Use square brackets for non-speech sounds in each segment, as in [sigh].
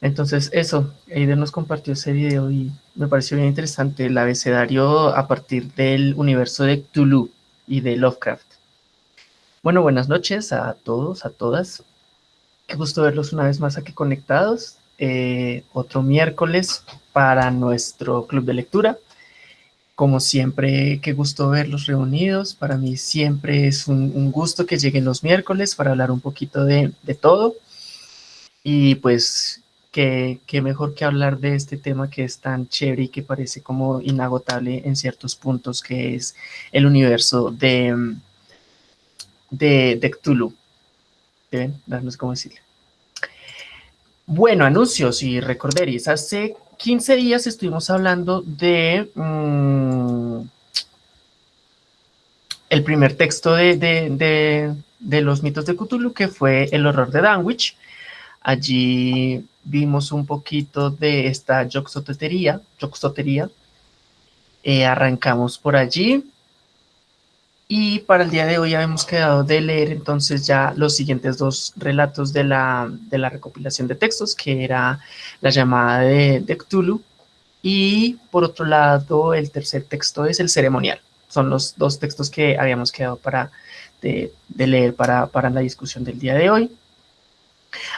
Entonces eso, Eider nos compartió ese video y me pareció bien interesante el abecedario a partir del universo de Cthulhu y de Lovecraft. Bueno, buenas noches a todos, a todas. Qué gusto verlos una vez más aquí conectados. Eh, otro miércoles para nuestro club de lectura. Como siempre, qué gusto verlos reunidos. Para mí siempre es un, gusto que lleguen los miércoles para hablar un poquito de todo. Y pues qué, mejor que hablar de este tema que es tan chévere y que parece como inagotable en ciertos puntos, que es el universo de, de, de Cthulhu. ¿Ven? Darnos cómo decirle. Bueno, anuncios y recorderis. Hace 15 días estuvimos hablando de mm, el primer texto de, de, los mitos de Cthulhu, que fue El horror de Danwich. Allí vimos un poquito de esta joxotería. Eh, arrancamos por allí. Y para el día de hoy habíamos quedado de leer entonces ya los siguientes dos relatos de la, de la recopilación de textos, que era la llamada de, de Cthulhu. Y por otro lado, el tercer texto es el ceremonial. Son los dos textos que habíamos quedado para de, leer para, para la discusión del día de hoy.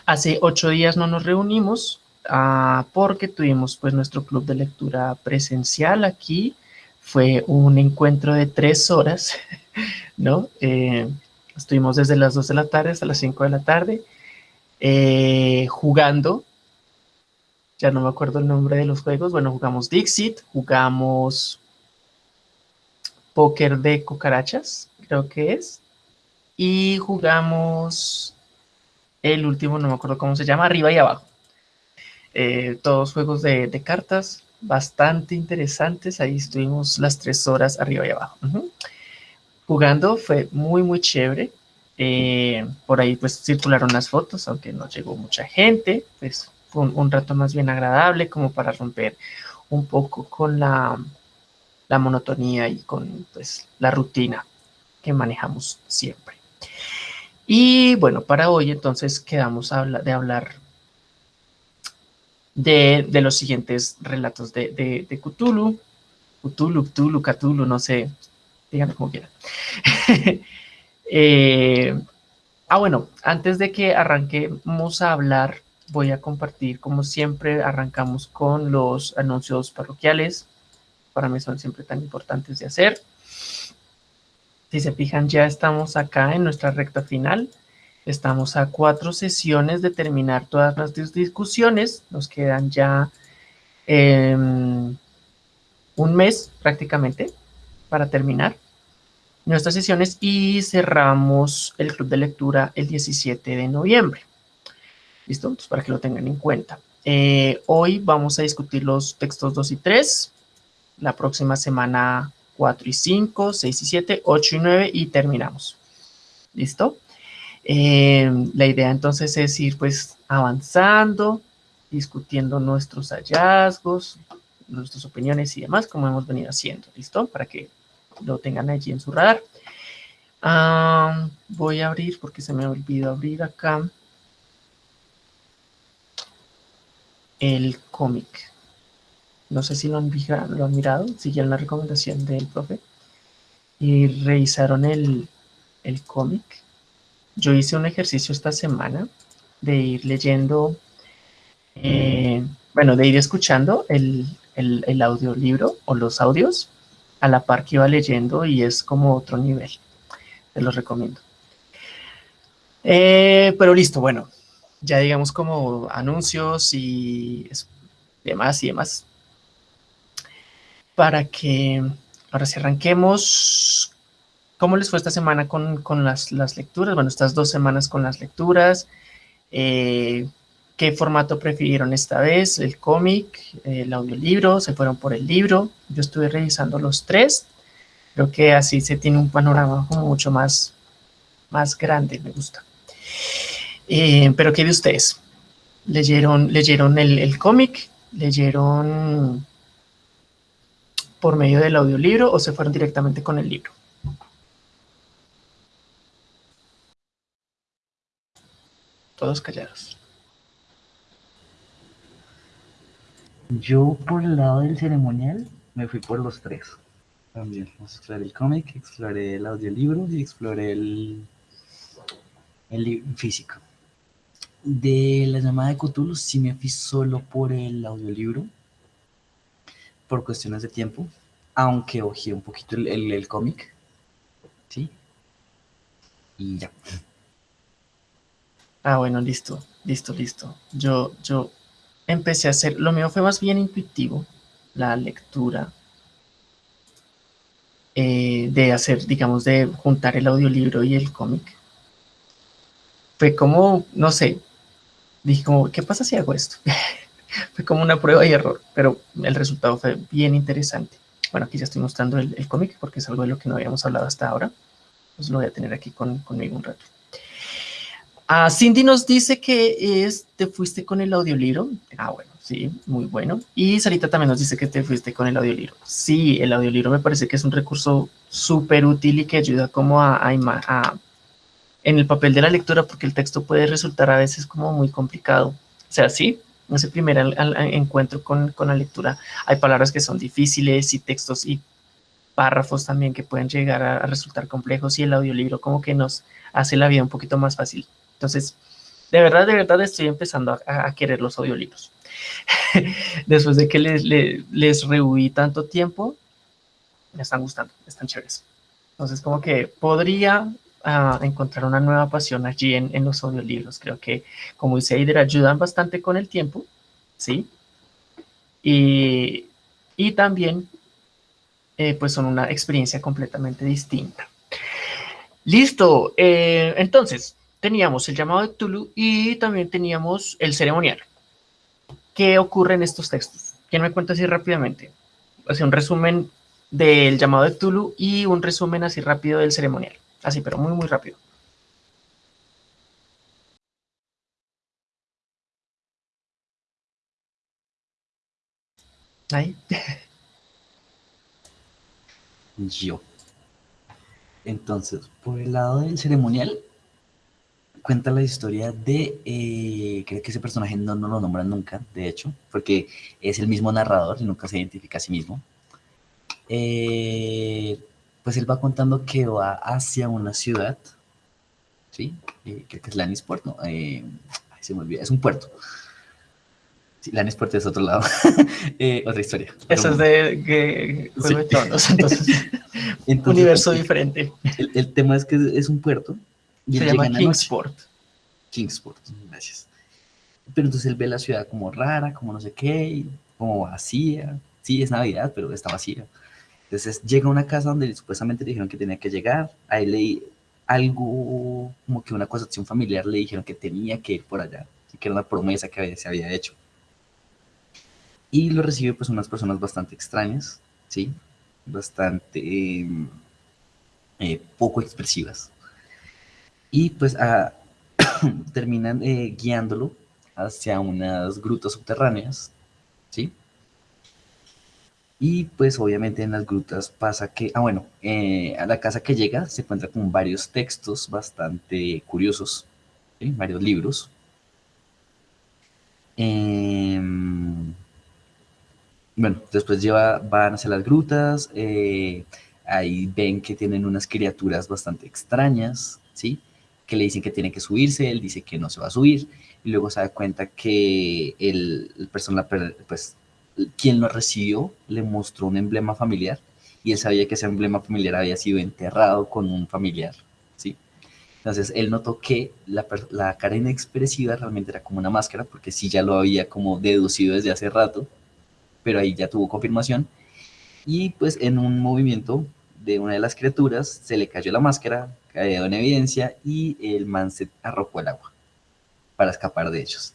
Hace ocho días no nos reunimos ah, porque tuvimos pues nuestro club de lectura presencial aquí. Fue un encuentro de tres horas, [laughs] ¿no? Eh, estuvimos desde las dos de la tarde hasta las cinco de la tarde eh, jugando. Ya no me acuerdo el nombre de los juegos. Bueno, jugamos Dixit, jugamos póker de cucarachas, creo que es. Y jugamos el último, no me acuerdo cómo se llama, arriba y abajo. Eh, todos juegos de, cartas bastante interesantes. Ahí estuvimos las tres horas arriba y abajo. Jugando fue muy, muy chévere. Eh, por ahí pues circularon las fotos, aunque no llegó mucha gente. Pues fue un, rato más bien agradable como para romper un poco con la, la monotonía y con pues la rutina que manejamos siempre. Y bueno, para hoy entonces quedamos de hablar de, los siguientes relatos de, de, Cthulhu. Cthulhu, Cthulhu, Cthulhu, no sé, díganme como quieran. [laughs] Eh, ah, bueno, antes de que arranquemos a hablar, voy a compartir, como siempre, arrancamos con los anuncios parroquiales. Para mí son siempre tan importantes de hacer. Si se fijan, ya estamos acá en nuestra recta final. Estamos a cuatro sesiones de terminar todas nuestras discusiones. Nos quedan ya em, un mes prácticamente para terminar nuestras sesiones y cerramos el club de lectura el 17 de noviembre. ¿Listo? Para que lo tengan en cuenta. Eh, hoy vamos a discutir los textos 2 y 3. La próxima semana 4 y 5, 6 y 7, 8 y 9 y terminamos. ¿Listo? Eh, la idea entonces es ir pues avanzando, discutiendo nuestros hallazgos, nuestras opiniones y demás, como hemos venido haciendo, ¿listo? Para que lo tengan allí en su radar. Ah, voy a abrir, porque se me olvidó abrir acá, el cómic. No sé si lo han, mirado, siguieron la recomendación del profe y revisaron el, cómic. Yo hice un ejercicio esta semana de ir leyendo, eh, bueno, de ir escuchando el, audiolibro o los audios a la par que iba leyendo y es como otro nivel. Te los recomiendo. Eh, pero listo, bueno, ya digamos como anuncios y demás y demás para que ahora si arranquemos. ¿Cómo les fue esta semana con, las, lecturas? Bueno, estas dos semanas con las lecturas. Eh, ¿Qué formato prefirieron esta vez? ¿El cómic? ¿El audiolibro? ¿Se fueron por el libro? Yo estuve revisando los tres. Creo que así se tiene un panorama como mucho más, más grande, me gusta. Eh, pero ¿qué de ustedes? ¿Leyeron, leyeron el, el cómic? ¿Leyeron por medio del audiolibro o se fueron directamente con el libro. Todos callados. Yo por el lado del ceremonial me fui por los tres. También exploré el cómic, exploré el audiolibro y exploré el, el físico. De la llamada de Cthulhu sí me fui solo por el audiolibro, por cuestiones de tiempo, aunque ojé un poquito el, el, cómic, ¿sí? Y ya. Ah, bueno, listo, listo, listo. Yo, yo empecé a hacer, lo mío fue más bien intuitivo, la lectura, eh, de hacer, digamos, de juntar el audiolibro y el cómic. Fue como, no sé, dije como, ¿qué pasa si hago esto? [laughs] fue como una prueba y error, pero el resultado fue bien interesante. Bueno, aquí ya estoy mostrando el, cómic porque es algo de lo que no habíamos hablado hasta ahora. Pues lo voy a tener aquí con, conmigo un rato. Ah, Cindy nos dice que es, te fuiste con el audiolibro. Ah, bueno, sí, muy bueno. Y Sarita también nos dice que te fuiste con el audiolibro. Sí, el audiolibro me parece que es un recurso súper útil y que ayuda como a en el papel de la lectura porque el texto puede resultar a veces como muy complicado. O sea, sí, ese primer encuentro con, con, la lectura hay palabras que son difíciles y textos y párrafos también que pueden llegar a, resultar complejos y el audiolibro como que nos hace la vida un poquito más fácil. Entonces, de verdad, de verdad estoy empezando a, querer los audiolibros. [laughs] Después de que les, les, les rehuí tanto tiempo, me están gustando, están chéveres. Entonces, como que podría a encontrar una nueva pasión allí en, en, los audiolibros. Creo que, como dice Eider, ayudan bastante con el tiempo, ¿sí? Y, y también, eh, pues son una experiencia completamente distinta. Listo, eh, entonces, teníamos el llamado de Tulu y también teníamos el ceremonial. ¿Qué ocurre en estos textos? ¿Quién me cuenta así rápidamente? Hace un resumen del llamado de Tulu y un resumen así rápido del ceremonial. Así, pero muy, muy rápido. Ahí. [laughs] Yo. Entonces, por el lado del ceremonial, cuenta la historia de, eh, creo que ese personaje no, no lo nombran nunca, de hecho, porque es el mismo narrador y nunca se identifica a sí mismo. Eh, pues él va contando que va hacia una ciudad, ¿sí? Eh, creo que es Lannisport, ¿no? Eh, se me olvida, es un puerto. Sí, Lannisport es otro lado, [laughs] eh, otra historia. Eso es de que Juego de Tronos, entonces, [laughs] universo diferente. El, tema es que es, un puerto. Y se llama Kingsport. Kingsport, gracias. Pero entonces él ve la ciudad como rara, como no sé qué, como vacía. Sí, es Navidad, pero está vacía. Entonces llega a una casa donde supuestamente le dijeron que tenía que llegar, ahí leí algo como que una acusación familiar le dijeron que tenía que ir por allá, que era una promesa que se había hecho. Y lo recibe pues unas personas bastante extrañas, ¿sí? Bastante eh, poco expresivas. Y pues ah, [coughs] terminan eh, guiándolo hacia unas grutas subterráneas, ¿sí? Y pues obviamente en las grutas pasa que, ah bueno, eh, a la casa que llega se encuentra con varios textos bastante curiosos, varios libros. Em, bueno, después lleva, van hacia las grutas, eh, ahí ven que tienen unas criaturas bastante extrañas, ¿sí? Que le dicen que tiene que subirse, él dice que no se va a subir, y luego se da cuenta que el, el persona, pues quien lo recibió le mostró un emblema familiar y él sabía que ese emblema familiar había sido enterrado con un familiar, ¿sí? Entonces él notó que la, la cara inexpresiva realmente era como una máscara, porque sí ya lo había como deducido desde hace rato, pero ahí ya tuvo confirmación. Y pues en un movimiento de una de las criaturas se le cayó la máscara, cayó en evidencia y el man se arrojó al agua para escapar de ellos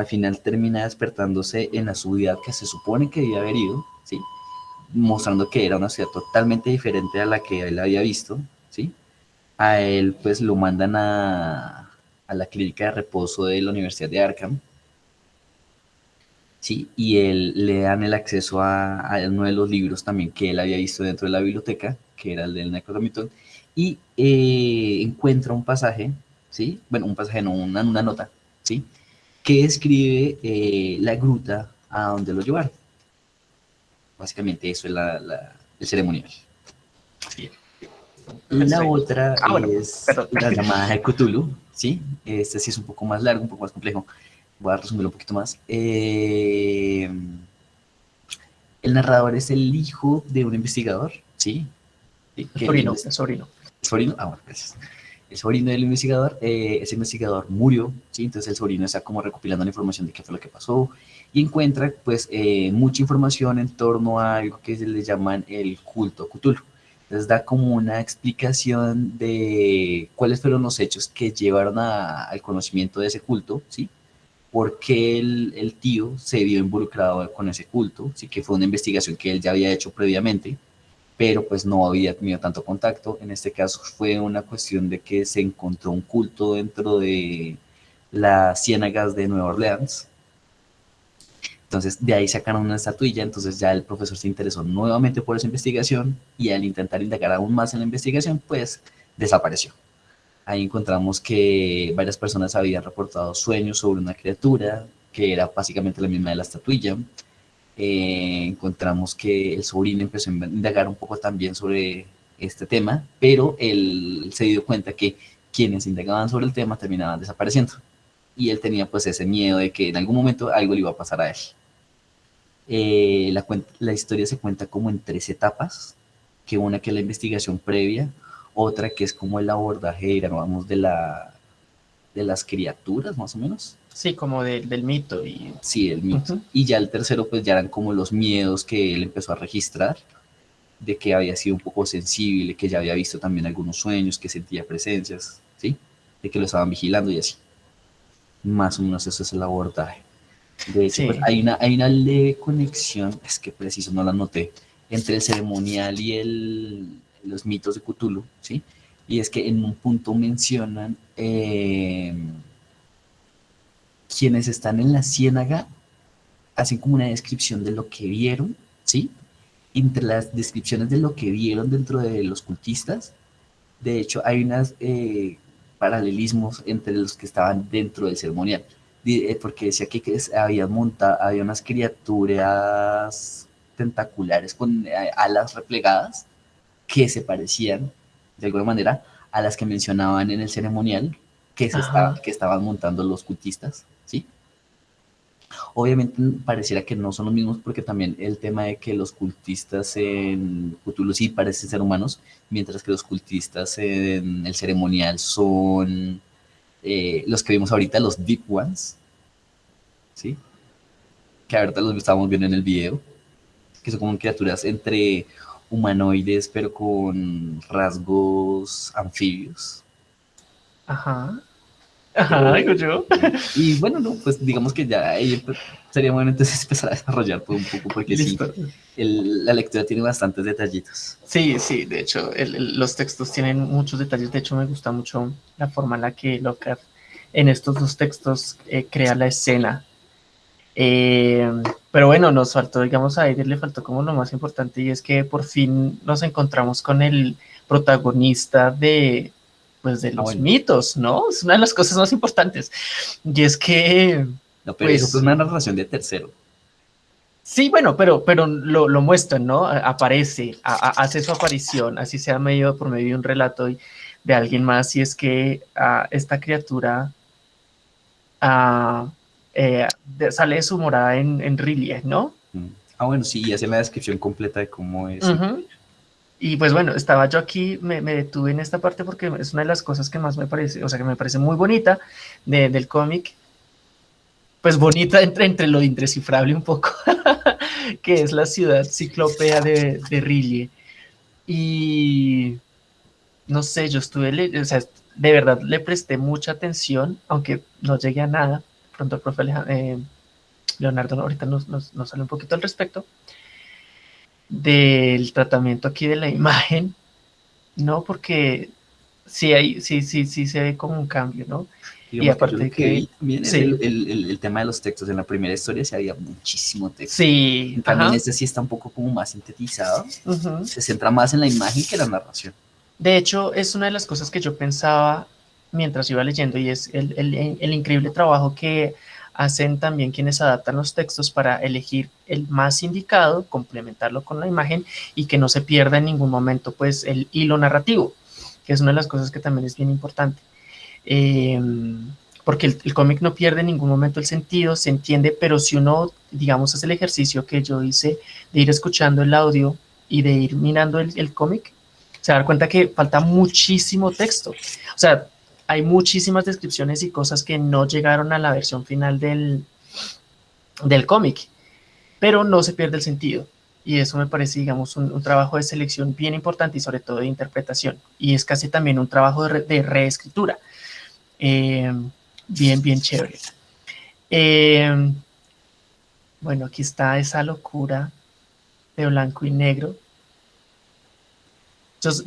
al final termina despertándose en la ciudad que se supone que debía haber ido, ¿sí? mostrando que era una ciudad totalmente diferente a la que él había visto, ¿sí? A él pues lo mandan a, a la clínica de reposo de la Universidad de Arkham, ¿sí? Y él le dan el acceso a, a, uno de los libros también que él había visto dentro de la biblioteca, que era el del Necronomicon, y eh, encuentra un pasaje, ¿sí? Bueno, un pasaje, no, una, una nota, ¿sí? Que escribe eh, la gruta a donde lo llevaron. Básicamente eso es el ceremonial. La otra ah, es la llamada de Cthulhu, ¿sí? Este sí es un poco más largo, un poco más complejo. Voy a resumirlo un poquito más. Eh, el narrador es el hijo de un investigador, ¿sí? El sobrino, el sobrino. ¿El sobrino? Ah, bueno, gracias. El sobrino del investigador, eh, ese investigador murió, ¿sí? Entonces el sobrino está como recopilando la información de qué fue lo que pasó y encuentra, pues, eh, mucha información en torno a algo que se le llaman el culto Cthulhu. Entonces da como una explicación de cuáles fueron los hechos que llevaron al conocimiento de ese culto, ¿sí? Por qué el, el, tío se vio involucrado con ese culto, sí que fue una investigación que él ya había hecho previamente, pero pues no había tenido tanto contacto. En este caso fue una cuestión de que se encontró un culto dentro de las ciénagas de Nueva Orleans, entonces, de ahí sacaron una estatuilla, entonces ya el profesor se interesó nuevamente por esa investigación y al intentar indagar aún más en la investigación, pues desapareció. Ahí encontramos que varias personas habían reportado sueños sobre una criatura que era básicamente la misma de la estatuilla. Eh, encontramos que el sobrino empezó a indagar un poco también sobre este tema, pero él se dio cuenta que quienes indagaban sobre el tema terminaban desapareciendo. Y él tenía pues ese miedo de que en algún momento algo le iba a pasar a él. Eh, la, la, historia se cuenta como en tres etapas, que una que es la investigación previa, otra que es como el abordaje, digamos, de, la, de las criaturas, más o menos. Sí, como del mito. Y... Sí, el mito. Y ya el tercero, pues ya eran como los miedos que él empezó a registrar, de que había sido un poco sensible, que ya había visto también algunos sueños, que sentía presencias, ¿sí? De que lo estaban vigilando y así. Más o menos eso es el abordaje. De hecho, pues, hay, una, hay una leve conexión, es que preciso no la noté, entre el ceremonial y el, los mitos de Cthulhu, ¿sí? Y es que en un punto mencionan em, quienes están en la ciénaga hacen como una descripción de lo que vieron, ¿sí? Entre las descripciones de lo que vieron dentro de los cultistas, de hecho hay unos eh, paralelismos entre los que estaban dentro del ceremonial. Eh, porque decía que, había, monta, había unas criaturas tentaculares con eh, alas replegadas que se parecían de alguna manera a las que mencionaban en el ceremonial que, se que estaban montando los cultistas, ¿sí? Obviamente pareciera que no son los mismos porque también el tema de que los cultistas en Cthulhu sí parecen ser humanos, mientras que los cultistas en el ceremonial son eh, los que vimos ahorita, los Deep Ones, ¿sí? Que ahorita los estábamos viendo en el video, que son como criaturas entre humanoides, pero con rasgos anfibios. Ajá. Ajá, yo. Y bueno, no, pues digamos que ya sería bueno entonces [laughs] empezar a desarrollar todo un poco, porque sí, la lectura tiene bastantes detallitos. Sí, sí, de hecho, los textos tienen muchos detalles. De hecho, me gusta mucho la forma en la que Lockhart en estos dos textos eh, crea la escena. Eh, pero bueno, nos faltó, digamos, a Edith le faltó como lo más importante y es que por fin nos encontramos con el protagonista de, pues, de ah, los mitos, ¿no? Es una de las cosas más importantes. Y es que... No, pero eso es pues una narración de tercero. Sí, bueno, pero, pero lo, lo muestran, ¿no? Aparece, hace su aparición, así sea medio por medio de un relato de alguien más, y es que a esta criatura eh, sale de su morada en, en ¿no? Mm. Ah, bueno, sí, y hace la descripción completa de cómo es. Y pues bueno, estaba yo aquí, me, detuve en esta parte porque es una de las cosas que más me parece, o sea, que me parece muy bonita del cómic. Pues bonita entre, entre lo indescifrable un poco, [laughs] que es la ciudad ciclopea de, de Y no sé, yo estuve, o sea, de verdad le presté mucha atención, aunque no llegué a nada. Pronto el profe eh, Leonardo ahorita nos, nos, sale un poquito al respecto del tratamiento aquí de la imagen, ¿no? Porque sí, hay, sí, sí, sí se ve como un cambio, ¿no? y aparte de que, el, tema de los textos, en la primera historia se había muchísimo texto. Sí. También este sí está un poco como más sintetizado, se centra más en la imagen que en la narración. De hecho, es una de las cosas que yo pensaba mientras iba leyendo y es el, increíble trabajo que hacen también quienes adaptan los textos para elegir el más indicado, complementarlo con la imagen y que no se pierda en ningún momento pues el hilo narrativo, que es una de las cosas que también es bien importante. Em, porque el, cómic no pierde en ningún momento el sentido, se entiende, pero si uno, digamos, hace el ejercicio que yo hice de ir escuchando el audio y de ir mirando el, el cómic, se da cuenta que falta muchísimo texto. O sea, hay muchísimas descripciones y cosas que no llegaron a la versión final del, del cómic, pero no se pierde el sentido. Y eso me parece, digamos, un, trabajo de selección bien importante y sobre todo de interpretación. Y es casi también un trabajo de, reescritura. Eh, bien, bien chévere. Eh, bueno, aquí está esa locura de blanco y negro.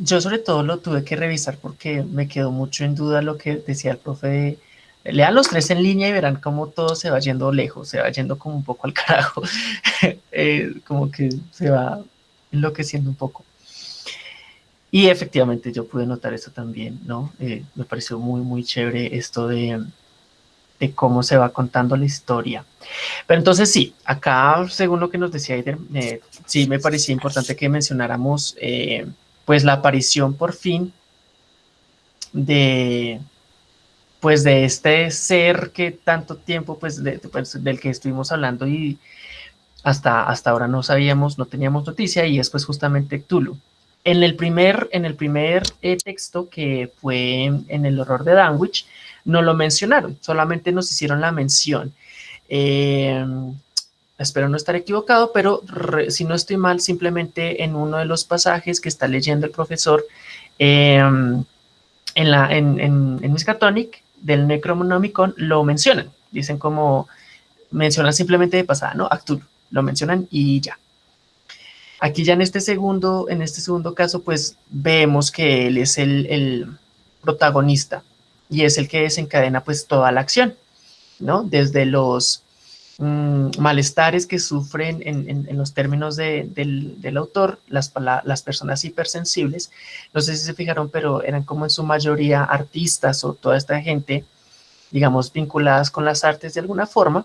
Yo, sobre todo lo tuve que revisar porque me quedó mucho en duda lo que decía el profe lean los tres en línea y verán cómo todo se va yendo lejos, se va yendo como un poco al carajo, [laughs] eh, como que se va enloqueciendo un poco. Y efectivamente yo pude notar eso también, ¿no? Eh, me pareció muy, muy chévere esto de, de, cómo se va contando la historia. Pero entonces sí, acá, según lo que nos decía Aider, eh, sí me parecía importante que mencionáramos pues la aparición por fin de pues de este ser que tanto tiempo pues, pues, del que estuvimos hablando y hasta, hasta ahora no sabíamos, no teníamos noticia y es pues justamente Cthulhu. En el primer, en el primer eh, texto que fue en el horror de Danwich, no lo mencionaron, solamente nos hicieron la mención. Eh, espero no estar equivocado, pero si no estoy mal, simplemente en uno de los pasajes que está leyendo el profesor em, en, la, en, en, en Miskatonic del Necronomicon lo mencionan. Dicen como, mencionan simplemente de pasada, ¿no? Actur, lo mencionan y ya. Aquí ya en este segundo, en este segundo caso, pues vemos que él es el, el protagonista y es el que desencadena pues toda la acción, ¿no? Desde los Mm, malestares que sufren en, los términos del, autor, las, personas hipersensibles, no sé si se fijaron, pero eran como en su mayoría artistas o toda esta gente, digamos, vinculadas con las artes de alguna forma,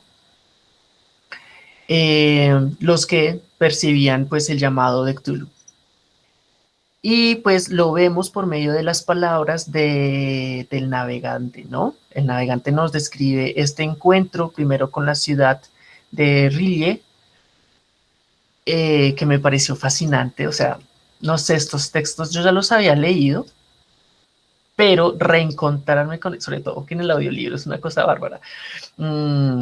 eh, los que percibían pues el llamado de Cthulhu. Y pues lo vemos por medio de las palabras del navegante, ¿no? El navegante nos describe este encuentro primero con la ciudad de Rillier, eh, que me pareció fascinante. O sea, no sé, estos textos yo ya los había leído, pero reencontrarme con, sobre todo que en el audiolibro es una cosa bárbara. Mm,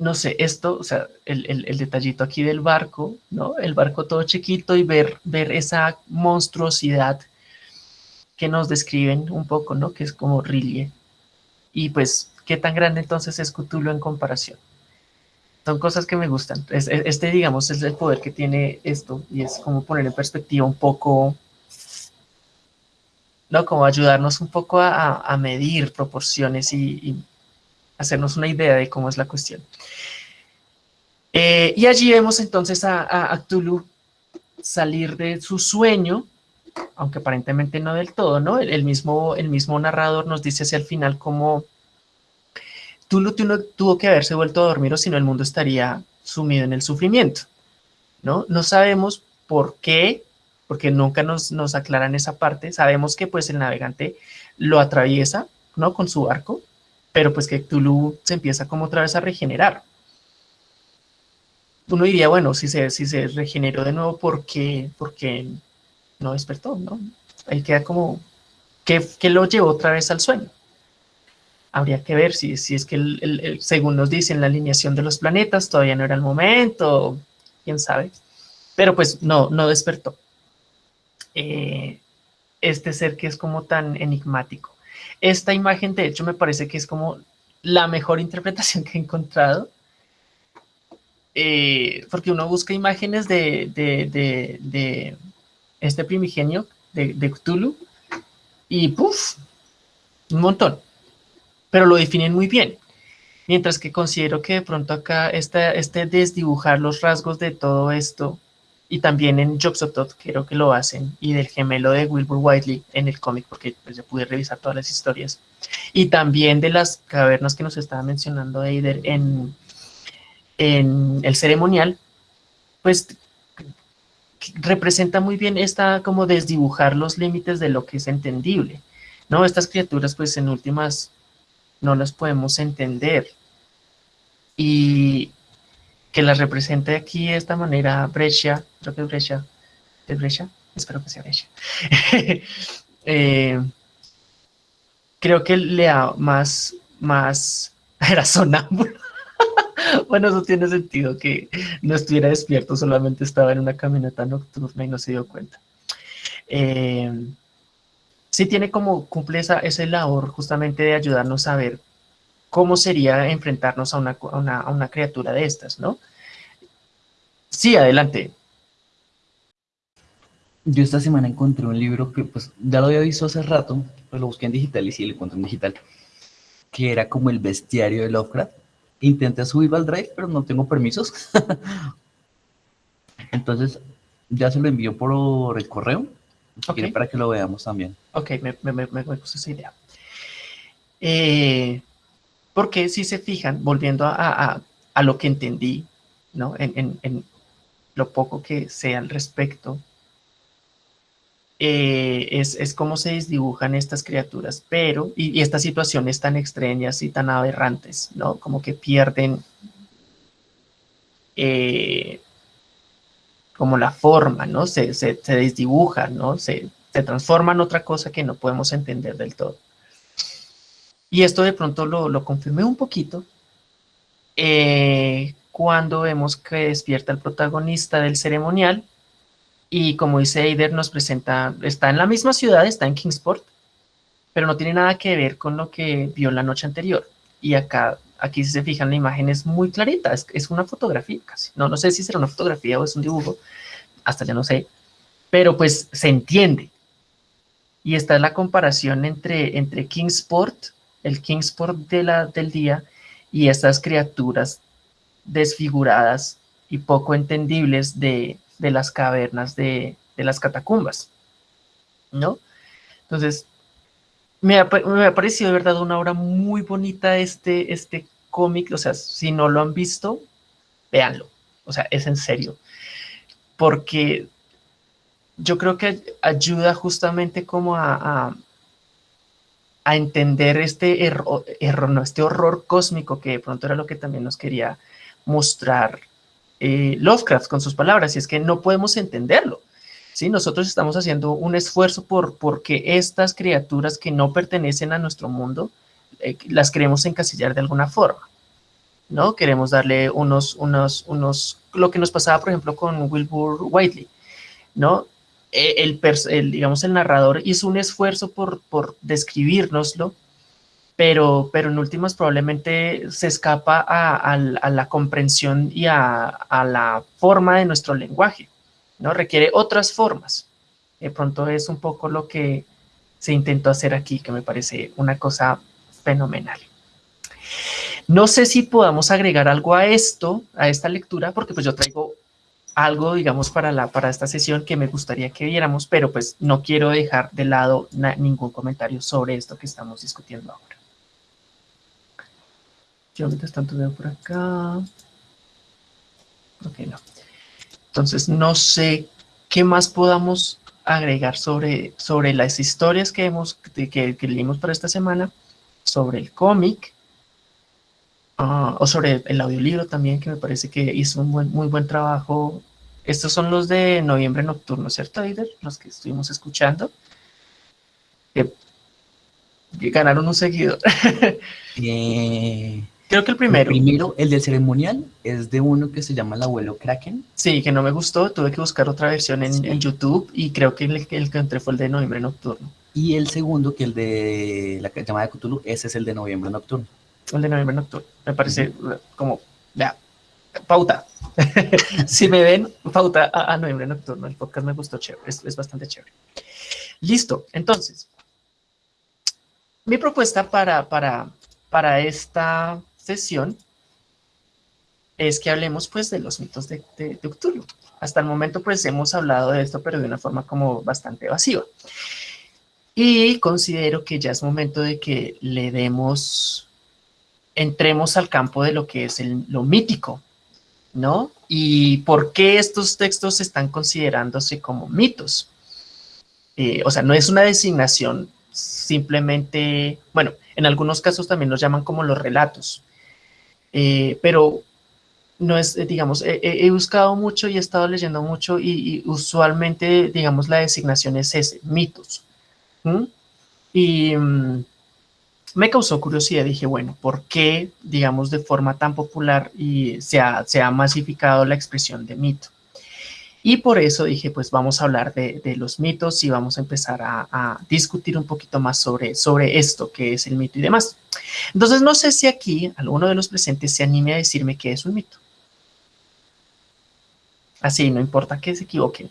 no sé, esto, o sea, el, detallito aquí del barco, ¿no? El barco todo chiquito y ver, ver esa monstruosidad que nos describen un poco, ¿no? Que es como Rillier. Y pues, ¿qué tan grande entonces es Cthulhu en comparación? Son cosas que me gustan. Este, digamos, es el poder que tiene esto y es como poner en perspectiva un poco, ¿no? Como ayudarnos un poco a, medir proporciones y, hacernos una idea de cómo es la cuestión. Eh, y allí vemos entonces a, a, salir de su sueño, aunque aparentemente no del todo, ¿no? El, mismo, el mismo narrador nos dice hacia el final cómo Tulu tuvo que haberse vuelto a dormir o si no el mundo estaría sumido en el sufrimiento, ¿no? No sabemos por qué, porque nunca nos, nos aclaran esa parte. Sabemos que pues el navegante lo atraviesa, ¿no? Con su barco, pero pues que Tulu se empieza como otra vez a regenerar. Uno diría, bueno, si se, si se regeneró de nuevo, ¿por qué, porque no despertó? ¿no? Ahí queda como, ¿qué, ¿qué lo llevó otra vez al sueño? habría que ver si, si es que, según nos dicen, la alineación de los planetas todavía no era el momento, quién sabe. Pero pues no, no despertó. Eh, este ser que es como tan enigmático. Esta imagen, de hecho, me parece que es como la mejor interpretación que he encontrado. Eh, porque uno busca imágenes de, de, de, este primigenio, de, Cthulhu, y ¡puf! Un montón pero lo definen muy bien. Mientras que considero que de pronto acá este desdibujar los rasgos de todo esto, y también en Tot creo que lo hacen, y del gemelo de Wilbur Whiteley en el cómic, porque pues, ya pude revisar todas las historias, y también de las cavernas que nos estaba mencionando Eider en, en el ceremonial, pues representa muy bien esta como desdibujar los límites de lo que es entendible, ¿no? Estas criaturas pues en últimas no las podemos entender y que las represente aquí de esta manera Brescia, creo que es Brescia, ¿es Brescia? Espero que sea Brescia. [laughs] Eh, creo que le da más, más, [laughs] era sonámbulo. [laughs] bueno, eso tiene sentido, que no estuviera despierto, solamente estaba en una camioneta nocturna y no se dio cuenta. Eh, sí tiene como, cumple esa, ese labor justamente de ayudarnos a ver cómo sería enfrentarnos a una, a una criatura de estas, ¿no? Sí, adelante. Yo esta semana encontré un libro que pues ya lo había visto hace rato, pues lo busqué en digital y sí lo encontré en digital, que era como el bestiario de Lovecraft. Intenté subirlo al drive, pero no tengo permisos. [laughs] Entonces, ya se lo envío por el correo, para que lo veamos también. Ok, me, me, me, me gusta esa idea. Eh, porque si se fijan, volviendo a, lo que entendí, ¿no? En, lo poco que sé al respecto, eh, es, cómo se desdibujan estas criaturas, pero, y, estas situaciones tan extrañas y tan aberrantes, ¿no? Como que pierden eh, como la forma, ¿no? Se, se, se desdibujan, ¿no? Se transforman en otra cosa que no podemos entender del todo. Y esto de pronto lo, lo confirmé un poquito eh, cuando vemos que despierta el protagonista del ceremonial y como dice Eider, nos presenta, está en la misma ciudad, está en Kingsport, pero no tiene nada que ver con lo que vio la noche anterior. Y acá, aquí si se fijan, la imagen es muy clarita, es, una fotografía casi. No, no sé si será una fotografía o es un dibujo, hasta ya no sé, pero pues se entiende. Y esta es la comparación entre, entre Kingsport, el Kingsport de la, del día, y estas criaturas desfiguradas y poco entendibles de, de las cavernas de, las catacumbas, ¿no? Entonces, me ha, parecido de verdad una obra muy bonita este, este cómic, o sea, si no lo han visto, véanlo, o sea, es en serio, porque yo creo que ayuda justamente como a, entender este error, no, este horror cósmico que de pronto era lo que también nos quería mostrar eh, Lovecraft con sus palabras, y es que no podemos entenderlo. ¿sí? Nosotros estamos haciendo un esfuerzo por porque estas criaturas que no pertenecen a nuestro mundo, eh, las queremos encasillar de alguna forma. ¿no? Queremos darle unos, unos, unos, lo que nos pasaba, por ejemplo, con Wilbur Whiteley, ¿no? E, el, digamos, el narrador hizo un esfuerzo por, por describirnoslo, pero, pero en últimas probablemente se escapa a, la comprensión y a, la forma de nuestro lenguaje, ¿no? Requiere otras formas. De pronto es un poco lo que se intentó hacer aquí, que me parece una cosa fenomenal. No sé si podamos agregar algo a esto, a esta lectura, porque pues yo traigo algo, digamos, para, la, para esta sesión que me gustaría que viéramos, pero pues no quiero dejar de lado ningún comentario sobre esto que estamos discutiendo ahora. Yo mientras tanto veo por acá. Ok, no. Entonces, no sé qué más podamos agregar sobre, sobre las historias que, hemos, que, leímos para esta semana, sobre el cómic, ah, o sobre el audiolibro también, que me parece que hizo un muy buen trabajo. Estos son los de Noviembre Nocturno, ¿cierto, Aider? Los que estuvimos escuchando. Que, ganaron un seguidor. Bien. [laughs] Creo que el primero. El primero, el del ceremonial, es de uno que se llama el abuelo Kraken. Sí, que no me gustó, tuve que buscar otra versión en, YouTube y creo que el, que entré fue el de noviembre nocturno. Y el segundo, que el de la llamada de Cthulhu, ese es el de noviembre nocturno. El de noviembre nocturno, me parece como, vea, pauta. [laughs] si me ven, pauta a, noviembre nocturno, el podcast me gustó chévere, es, es bastante chévere. Listo, entonces, mi propuesta para, para, para esta sesión es que hablemos pues de los mitos de, de, Cthulhu. Hasta el momento pues hemos hablado de esto, pero de una forma como bastante evasiva. Y considero que ya es momento de que le demos, entremos al campo de lo que es lo mítico, ¿no? Y por qué estos textos están considerándose como mitos. Eh, o sea, no es una designación simplemente, bueno, en algunos casos también los llaman como los relatos, eh, pero no es, eh, digamos, he, buscado mucho y he estado leyendo mucho y, usualmente, digamos, la designación es ese, mitos. Y mm, me causó curiosidad, dije, bueno, ¿por qué, digamos, de forma tan popular y se ha, masificado la expresión de mito? Y por eso dije, pues vamos a hablar de, los mitos y vamos a empezar a, discutir un poquito más sobre, sobre esto, que es el mito y demás. Entonces, no sé si aquí alguno de los presentes se anime a decirme qué es un mito. Así, no importa que se equivoquen.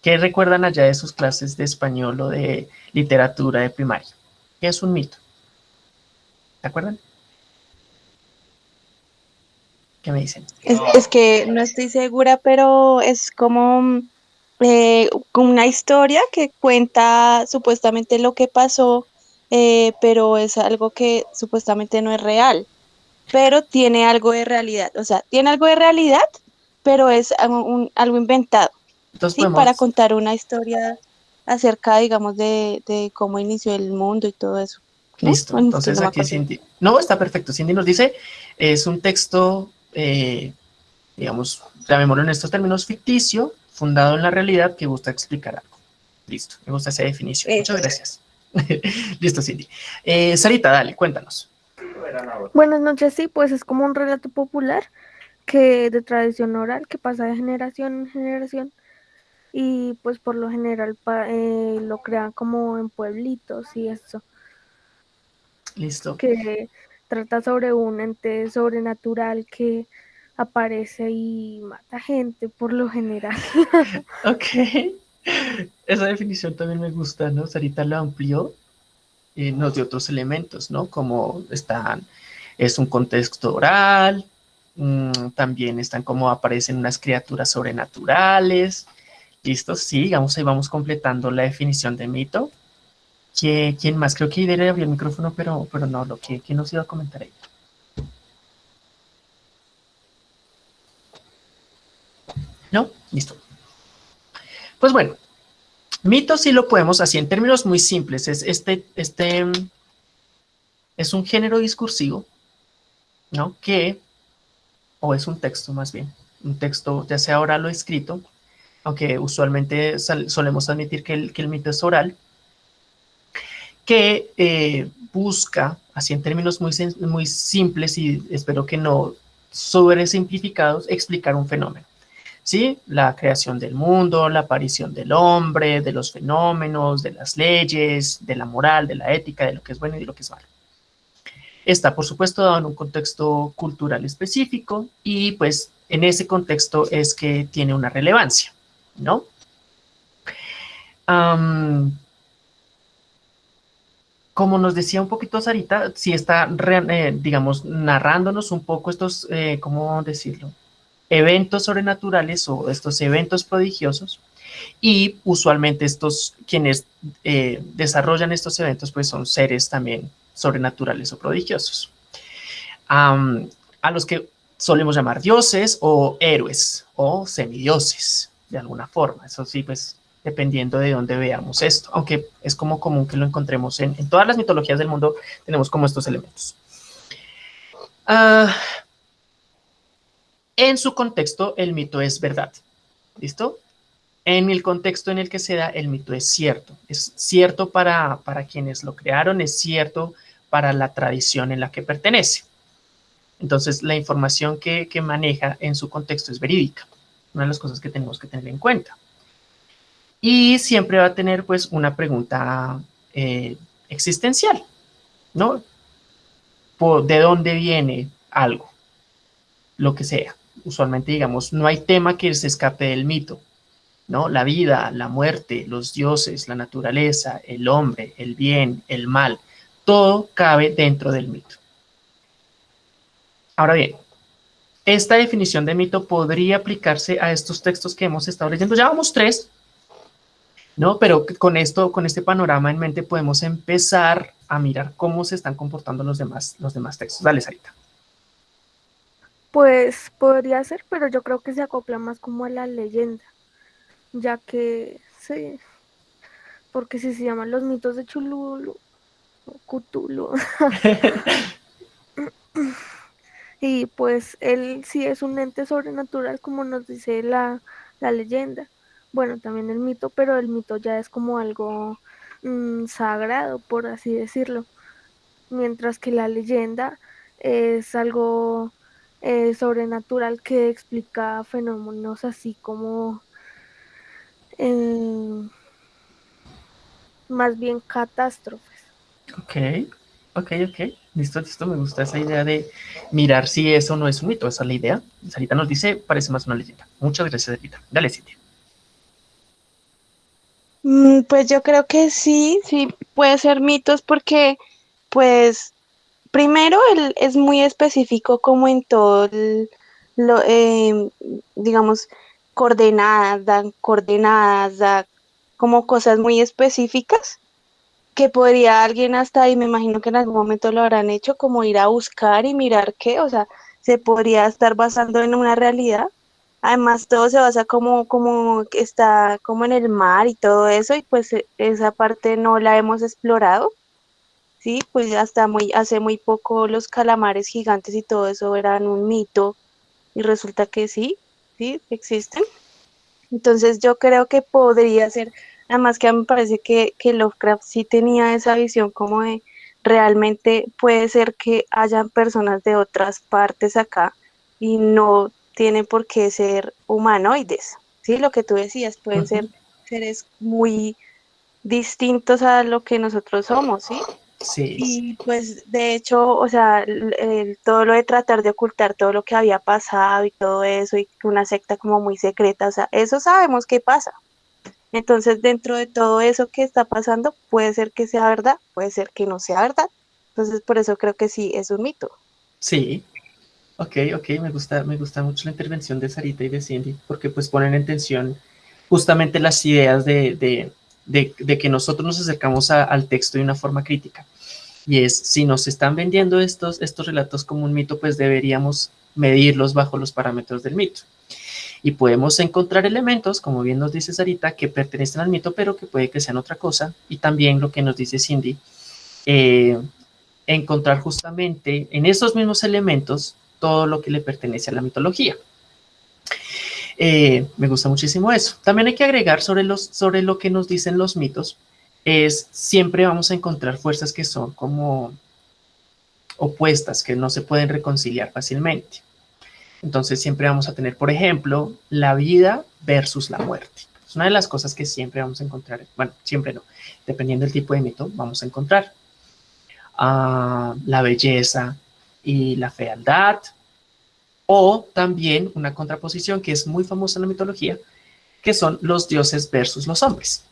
¿Qué recuerdan allá de sus clases de español o de literatura de primaria? ¿Qué es un mito? ¿Se acuerdan? ¿Qué me dicen? Es, que no estoy segura, pero es como eh, una historia que cuenta supuestamente lo que pasó, eh, pero es algo que supuestamente no es real, pero tiene algo de realidad. O sea, tiene algo de realidad, pero es algo inventado. ¿sí? Para contar una historia acerca, digamos, de, cómo inició el mundo y todo eso. Listo, entonces aquí Cindy, no, está perfecto, Cindy nos dice, es un texto eh, digamos, llamémoslo en estos términos, ficticio, fundado en la realidad, que gusta explicar algo. Listo, me gusta esa definición. Muchas gracias. [laughs] Listo, Cindy. Eh, Sarita, dale, cuéntanos. Buenas noches, sí, pues es como un relato popular que de tradición oral que pasa de generación en generación y pues por lo general eh, lo crean como en pueblitos y eso. Listo. Que trata sobre un ente sobrenatural que aparece y mata gente por lo general. [laughs] ok. Esa definición también me gusta, ¿no? Sarita lo amplió y nos dio otros elementos, ¿no? Como están, es un contexto oral, mm, también están como aparecen unas criaturas sobrenaturales. ¿Listo? Sí, vamos, ahí vamos completando la definición de mito. ¿Quién más? Creo que Idere abrió el micrófono, pero, pero no, lo que ¿quién nos iba a comentar ahí? ¿No? Listo. Pues bueno, mito sí lo podemos, así en términos muy simples, es este, este, es un género discursivo, ¿no? Que, o es un texto más bien, un texto ya sea oral o escrito, aunque usualmente solemos admitir que el, mito es oral, que eh, busca, así en términos muy, simples y espero que no simplificados, explicar un fenómeno. ¿Sí? La creación del mundo, la aparición del hombre, de los fenómenos, de las leyes, de la moral, de la ética, de lo que es bueno y de lo que es malo. Está, por supuesto, dado en un contexto cultural específico y pues en ese contexto es que tiene una relevancia, ¿no? como nos decía un poquito Sarita, si está, eh, digamos, narrándonos un poco estos, eh, ¿cómo decirlo? Eventos sobrenaturales o estos eventos prodigiosos. Y usualmente estos, quienes eh, desarrollan estos eventos, pues son seres también sobrenaturales o prodigiosos. a los que solemos llamar dioses o héroes o semidioses, de alguna forma. Eso sí, pues dependiendo de dónde veamos esto, aunque es como común que lo encontremos en, todas las mitologías del mundo, tenemos como estos elementos. Ah, en su contexto, el mito es verdad, ¿listo? En el contexto en el que se da, el mito es cierto. Es cierto para, para quienes lo crearon, es cierto para la tradición en la que pertenece. Entonces, la información que, que maneja en su contexto es verídica. Una de las cosas que tenemos que tener en cuenta. Y siempre va a tener pues una pregunta eh, existencial, ¿no? ¿De dónde viene algo? Lo que sea. Usualmente, digamos, no hay tema que se escape del mito, ¿no? La vida, la muerte, los dioses, la naturaleza, el hombre, el bien, el mal, todo cabe dentro del mito. Ahora bien, esta definición de mito podría aplicarse a estos textos que hemos estado leyendo. Ya vamos tres, ¿no? Pero con esto, con este panorama en mente, podemos empezar a mirar cómo se están comportando los demás, los demás textos. Dale, Sarita. Pues podría ser, pero yo creo que se acopla más como a la leyenda, ya que sí, porque si se llaman los mitos de Chululu, o Cthulhu, [laughs] [laughs] y pues él sí es un ente sobrenatural, como nos dice la, la leyenda. Bueno, también el mito, pero el mito ya es como algo mmm, sagrado, por así decirlo. Mientras que la leyenda es algo eh, sobrenatural que explica fenómenos así como eh, más bien catástrofes. Ok, ok, ok. Listo, listo. Me gusta esa idea de mirar si eso no es un mito. Esa es la idea. Sarita nos dice, parece más una leyenda. Muchas gracias, Sarita. Dale, Cintia. Mm, Pues yo creo que sí, sí puede ser mitos porque, pues, primero él es muy específico como en todo el- lo, em, digamos, coordenadas, dan coordenadas, da como cosas muy específicas que podría alguien hasta, y me imagino que en algún momento lo habrán hecho, como ir a buscar y mirar qué, o sea, se podría estar basando en una realidad. Además, todo se basa como, como está como en el mar y todo eso, y pues e- esa parte no la hemos explorado, ¿sí? Pues hasta muy, hace muy poco los calamares gigantes y todo eso eran un mito, y resulta que sí, sí, existen. Entonces yo creo que podría ser, además que a mí me parece que, que Lovecraft sí tenía esa visión como de realmente puede ser que hayan personas de otras partes acá y no tienen por qué ser humanoides, ¿sí? Lo que tú decías, pueden ser seres muy distintos a lo que nosotros somos, ¿sí? Sí. Y pues de hecho, o sea, el- el- todo lo de tratar de ocultar todo lo que había pasado y todo eso, y una secta como muy secreta, o sea, eso sabemos que pasa. Entonces, dentro de todo eso que está pasando, puede ser que sea verdad, puede ser que no sea verdad. Entonces, por eso creo que sí es un mito. Sí. Ok, ok. Me gusta, me gusta mucho la intervención de Sarita y de Cindy, porque pues ponen en tensión justamente las ideas de, de- de- que nosotros nos acercamos a- al texto de una forma crítica. Y es, si nos están vendiendo estos, estos relatos como un mito, pues deberíamos medirlos bajo los parámetros del mito. Y podemos encontrar elementos, como bien nos dice Sarita, que pertenecen al mito, pero que puede que sean otra cosa. Y también lo que nos dice Cindy, eh, encontrar justamente en esos mismos elementos todo lo que le pertenece a la mitología. Eh, me gusta muchísimo eso. También hay que agregar sobre, los, sobre lo que nos dicen los mitos, es siempre vamos a encontrar fuerzas que son como opuestas, que no se pueden reconciliar fácilmente. Entonces siempre vamos a tener, por ejemplo, la vida versus la muerte. Es una de las cosas que siempre vamos a encontrar, bueno, siempre no, dependiendo del tipo de mito, vamos a encontrar. Ah, la belleza y la fealdad, o también una contraposición que es muy famosa en la mitología, que son los dioses versus los hombres,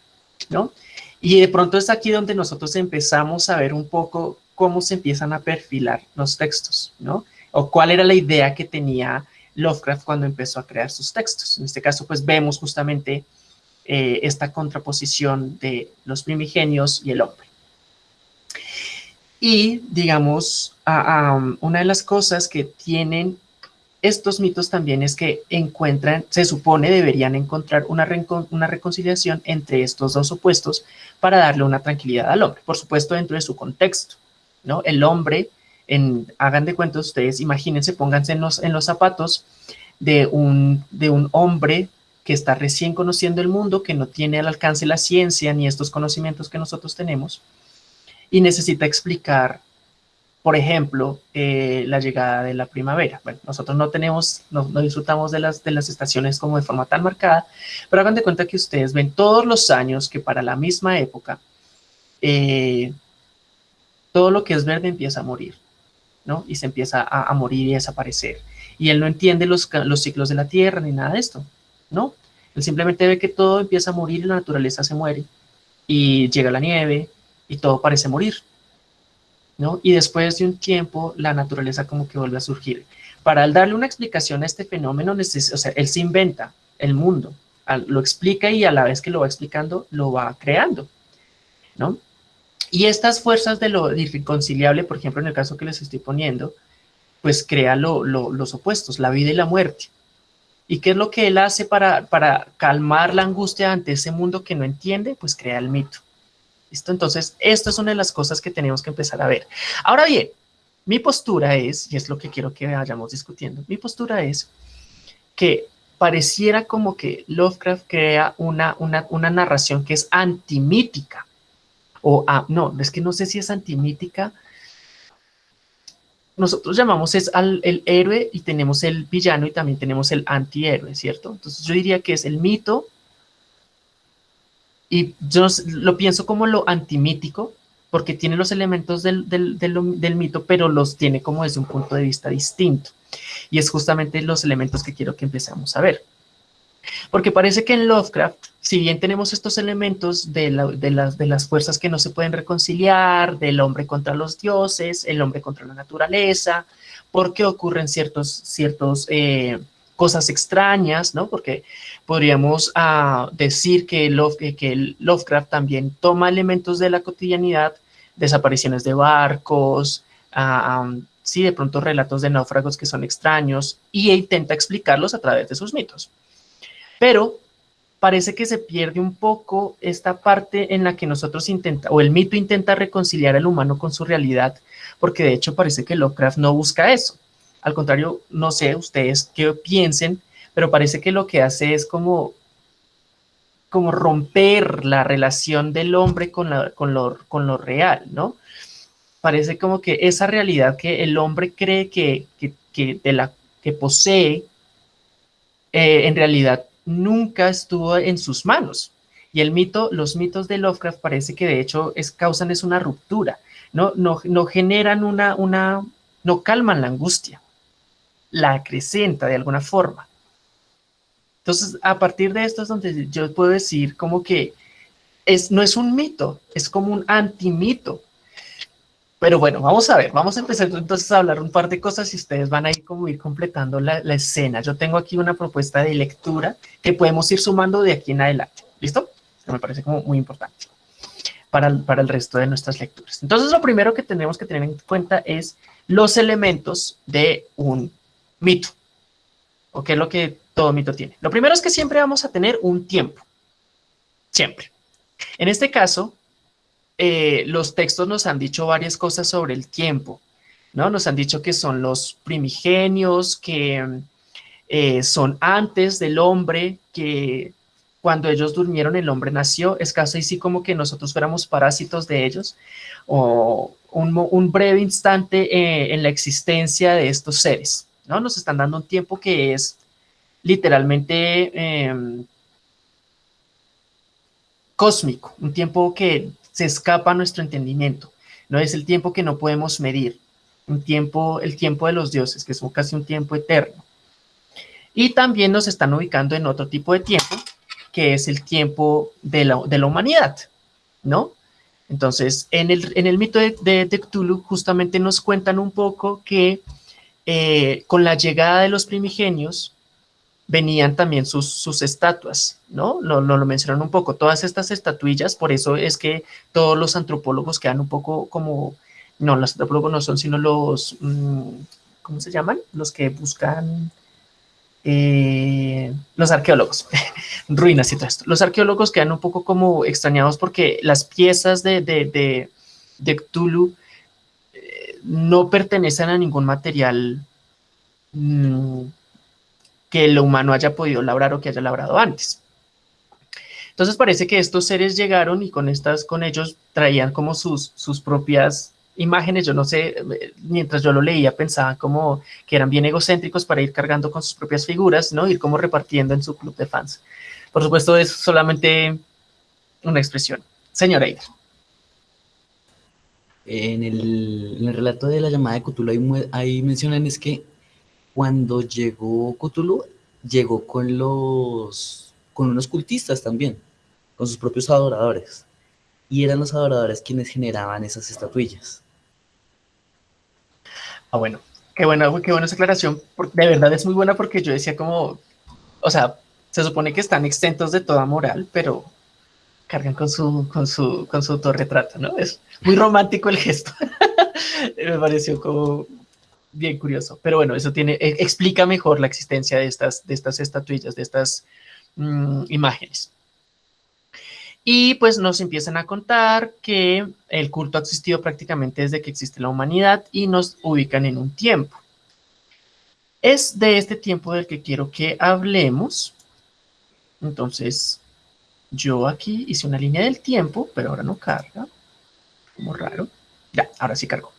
¿no? Y de pronto es aquí donde nosotros empezamos a ver un poco cómo se empiezan a perfilar los textos, ¿no? O cuál era la idea que tenía Lovecraft cuando empezó a crear sus textos. En este caso, pues vemos justamente eh, esta contraposición de los primigenios y el hombre. Y digamos, a, una de las cosas que tienen estos mitos también es que encuentran, se supone deberían encontrar una, una reconciliación entre estos dos opuestos para darle una tranquilidad al hombre, por supuesto dentro de su contexto, ¿no? El hombre, hagan de cuenta ustedes, imagínense, pónganse en los, en los zapatos de un, hombre que está recién conociendo el mundo, que no tiene al alcance la ciencia ni estos conocimientos que nosotros tenemos, y necesita explicar por ejemplo, eh, la llegada de la primavera. Bueno, nosotros no tenemos, no, disfrutamos de las, de las estaciones como de forma tan marcada, pero hagan de cuenta que ustedes ven todos los años que para la misma época, eh, todo lo que es verde empieza a morir, ¿no? Y se empieza a, morir y a desaparecer. Y él no entiende los, ciclos de la Tierra ni nada de esto, ¿no? Él simplemente ve que todo empieza a morir y la naturaleza se muere. Y llega la nieve y todo parece morir. ¿no? Y después de un tiempo, la naturaleza como que vuelve a surgir. Para darle una explicación a este fenómeno, o sea, él se inventa el mundo lo explica y a la vez que lo va explicando, lo va creando, ¿no? Y estas fuerzas de lo irreconciliable, por ejemplo, en el caso que les estoy poniendo, pues crea los opuestos, la vida y la muerte. ¿Y qué es lo que él hace para, para calmar la angustia ante ese mundo que no entiende? Pues crea el mito. ¿Listo? Entonces, esto es una de las cosas que tenemos que empezar a ver. Ahora bien, mi postura es, y es lo que quiero que vayamos discutiendo, mi postura es que pareciera como que Lovecraft crea una, una, una narración que es antimítica. O, ah, no, es que no sé si es antimítica, nosotros llamamos es al el héroe y tenemos el villano y también tenemos el antihéroe, ¿cierto? Entonces yo diría que es el mito y yo lo pienso como lo antimítico porque tiene los elementos del, del mito, pero los tiene como desde un punto de vista distinto. Y es justamente los elementos que quiero que empecemos a ver. Porque parece que en Lovecraft, si bien tenemos estos elementos de, las, de las fuerzas que no se pueden reconciliar, del hombre contra los dioses, el hombre contra la naturaleza, porque ocurren ciertos, ciertos eh, cosas extrañas, ¿no? Porque podríamos ah, decir que, Love, que Lovecraft también toma elementos de la cotidianidad, desapariciones de barcos, ah, sí, de pronto relatos de náufragos que son extraños, y intenta explicarlos a través de sus mitos. Pero parece que se pierde un poco esta parte en la que nosotros intenta, o el mito intenta reconciliar al humano con su realidad, porque de hecho parece que Lovecraft no busca eso. Al contrario, no sé ustedes qué piensen, pero parece que lo que hace es como, como romper la relación del hombre con, la, con, lo, con lo real, ¿no? Parece como que esa realidad que el hombre cree que, que, de la que posee, eh, en realidad nunca estuvo en sus manos. Y el mito, los mitos de Lovecraft parece que de hecho es, causan es una ruptura, no, no, no generan una, una, no calman la angustia, la acrecenta de alguna forma. Entonces, a partir de esto es donde yo puedo decir como que es, no es un mito, es como un antimito. Pero bueno, vamos a ver, vamos a empezar entonces a hablar un par de cosas y ustedes van a ir como ir completando la, escena. Yo tengo aquí una propuesta de lectura que podemos ir sumando de aquí en adelante. ¿Listo? Que me parece como muy importante para, para el resto de nuestras lecturas. Entonces, lo primero que tenemos que tener en cuenta es los elementos de un mito. ¿O qué es lo que todo mito tiene? Lo primero es que siempre vamos a tener un tiempo. Siempre. En este caso, eh, los textos nos han dicho varias cosas sobre el tiempo, ¿no? Nos han dicho que son los primigenios, que eh, son antes del hombre, que cuando ellos durmieron el hombre nació, es casi así como que nosotros fuéramos parásitos de ellos, o un, breve instante eh, en la existencia de estos seres, ¿no? Nos están dando un tiempo que es literalmente em, cósmico, un tiempo que se escapa a nuestro entendimiento. No es el tiempo que no podemos medir, un tiempo, el tiempo de los dioses, que es casi un tiempo eterno. Y también nos están ubicando en otro tipo de tiempo, que es el tiempo de la, de la humanidad, ¿no? Entonces, en el, en el mito de, de, justamente nos cuentan un poco que eh, con la llegada de los primigenios, venían también sus, sus estatuas, ¿no? Lo, lo, mencionaron un poco, todas estas estatuillas, por eso es que todos los antropólogos quedan un poco como, no, los antropólogos no son, sino los, mm, ¿cómo se llaman? Los que buscan, eh, los arqueólogos, [laughs] ruinas y todo esto. Los arqueólogos quedan un poco como extrañados porque las piezas de, de, de, de Cthulhu eh, no pertenecen a ningún material mm, que lo humano haya podido labrar o que haya labrado antes. Entonces parece que estos seres llegaron y con estas, con ellos traían como sus, sus propias imágenes, yo no sé, mientras yo lo leía pensaba como que eran bien egocéntricos para ir cargando con sus propias figuras, ¿no? Ir como repartiendo en su club de fans. Por supuesto es solamente una expresión. Señora Eider. En el, el, relato de la llamada de Cthulhu ahí, ahí mencionan es que cuando llegó Cthulhu, llegó con los con unos cultistas también, con sus propios adoradores. Y eran los adoradores quienes generaban esas estatuillas. Ah, bueno, qué buena, qué buena esa aclaración. De verdad es muy buena porque yo decía como, o sea, se supone que están exentos de toda moral, pero cargan con su, con su, con su autorretrato, ¿no? Es muy romántico el gesto. [laughs] Me pareció como bien curioso. Pero bueno, eso tiene, e, explica mejor la existencia de estas, de estas estatuillas, de estas mm, imágenes. Y pues nos empiezan a contar que el culto ha existido prácticamente desde que existe la humanidad y nos ubican en un tiempo. Es de este tiempo del que quiero que hablemos. Entonces, yo aquí hice una línea del tiempo, pero ahora no carga. Como raro. Ya, ahora sí cargó.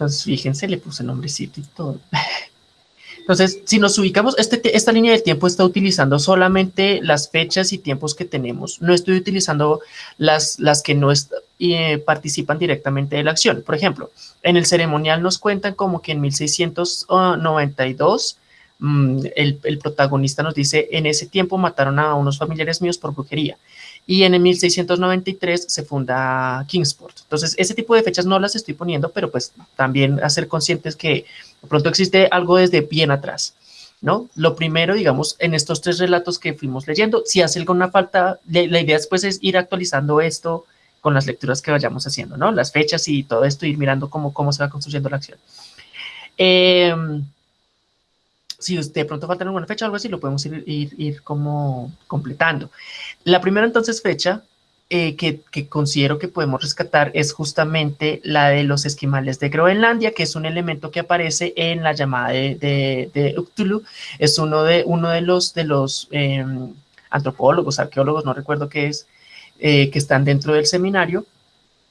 Entonces, fíjense, le puse nombrecito y todo. [laughs] Entonces, si nos ubicamos, este, esta línea del tiempo está utilizando solamente las fechas y tiempos que tenemos. No estoy utilizando las, las que no eh, participan directamente de la acción. Por ejemplo, en el ceremonial nos cuentan como que en 1692 mm, el, el, protagonista nos dice, en ese tiempo mataron a unos familiares míos por brujería. Y en el 1693 se funda Kingsport. Entonces, ese tipo de fechas no las estoy poniendo, pero pues también hacer conscientes que de pronto existe algo desde bien atrás, ¿no? Lo primero, digamos, en estos tres relatos que fuimos leyendo, si hace alguna falta, la idea después es ir actualizando esto con las lecturas que vayamos haciendo, ¿no? Las fechas y todo esto, ir mirando cómo, cómo se va construyendo la acción. Em, si de pronto falta alguna fecha o algo así, lo podemos ir, ir, ir como completando. La primera entonces fecha eh, que, considero que podemos rescatar es justamente la de los esquimales de Groenlandia, que es un elemento que aparece en la llamada de, de, Es uno de, uno de los, de los em, antropólogos, arqueólogos, no recuerdo qué es, eh, que están dentro del seminario,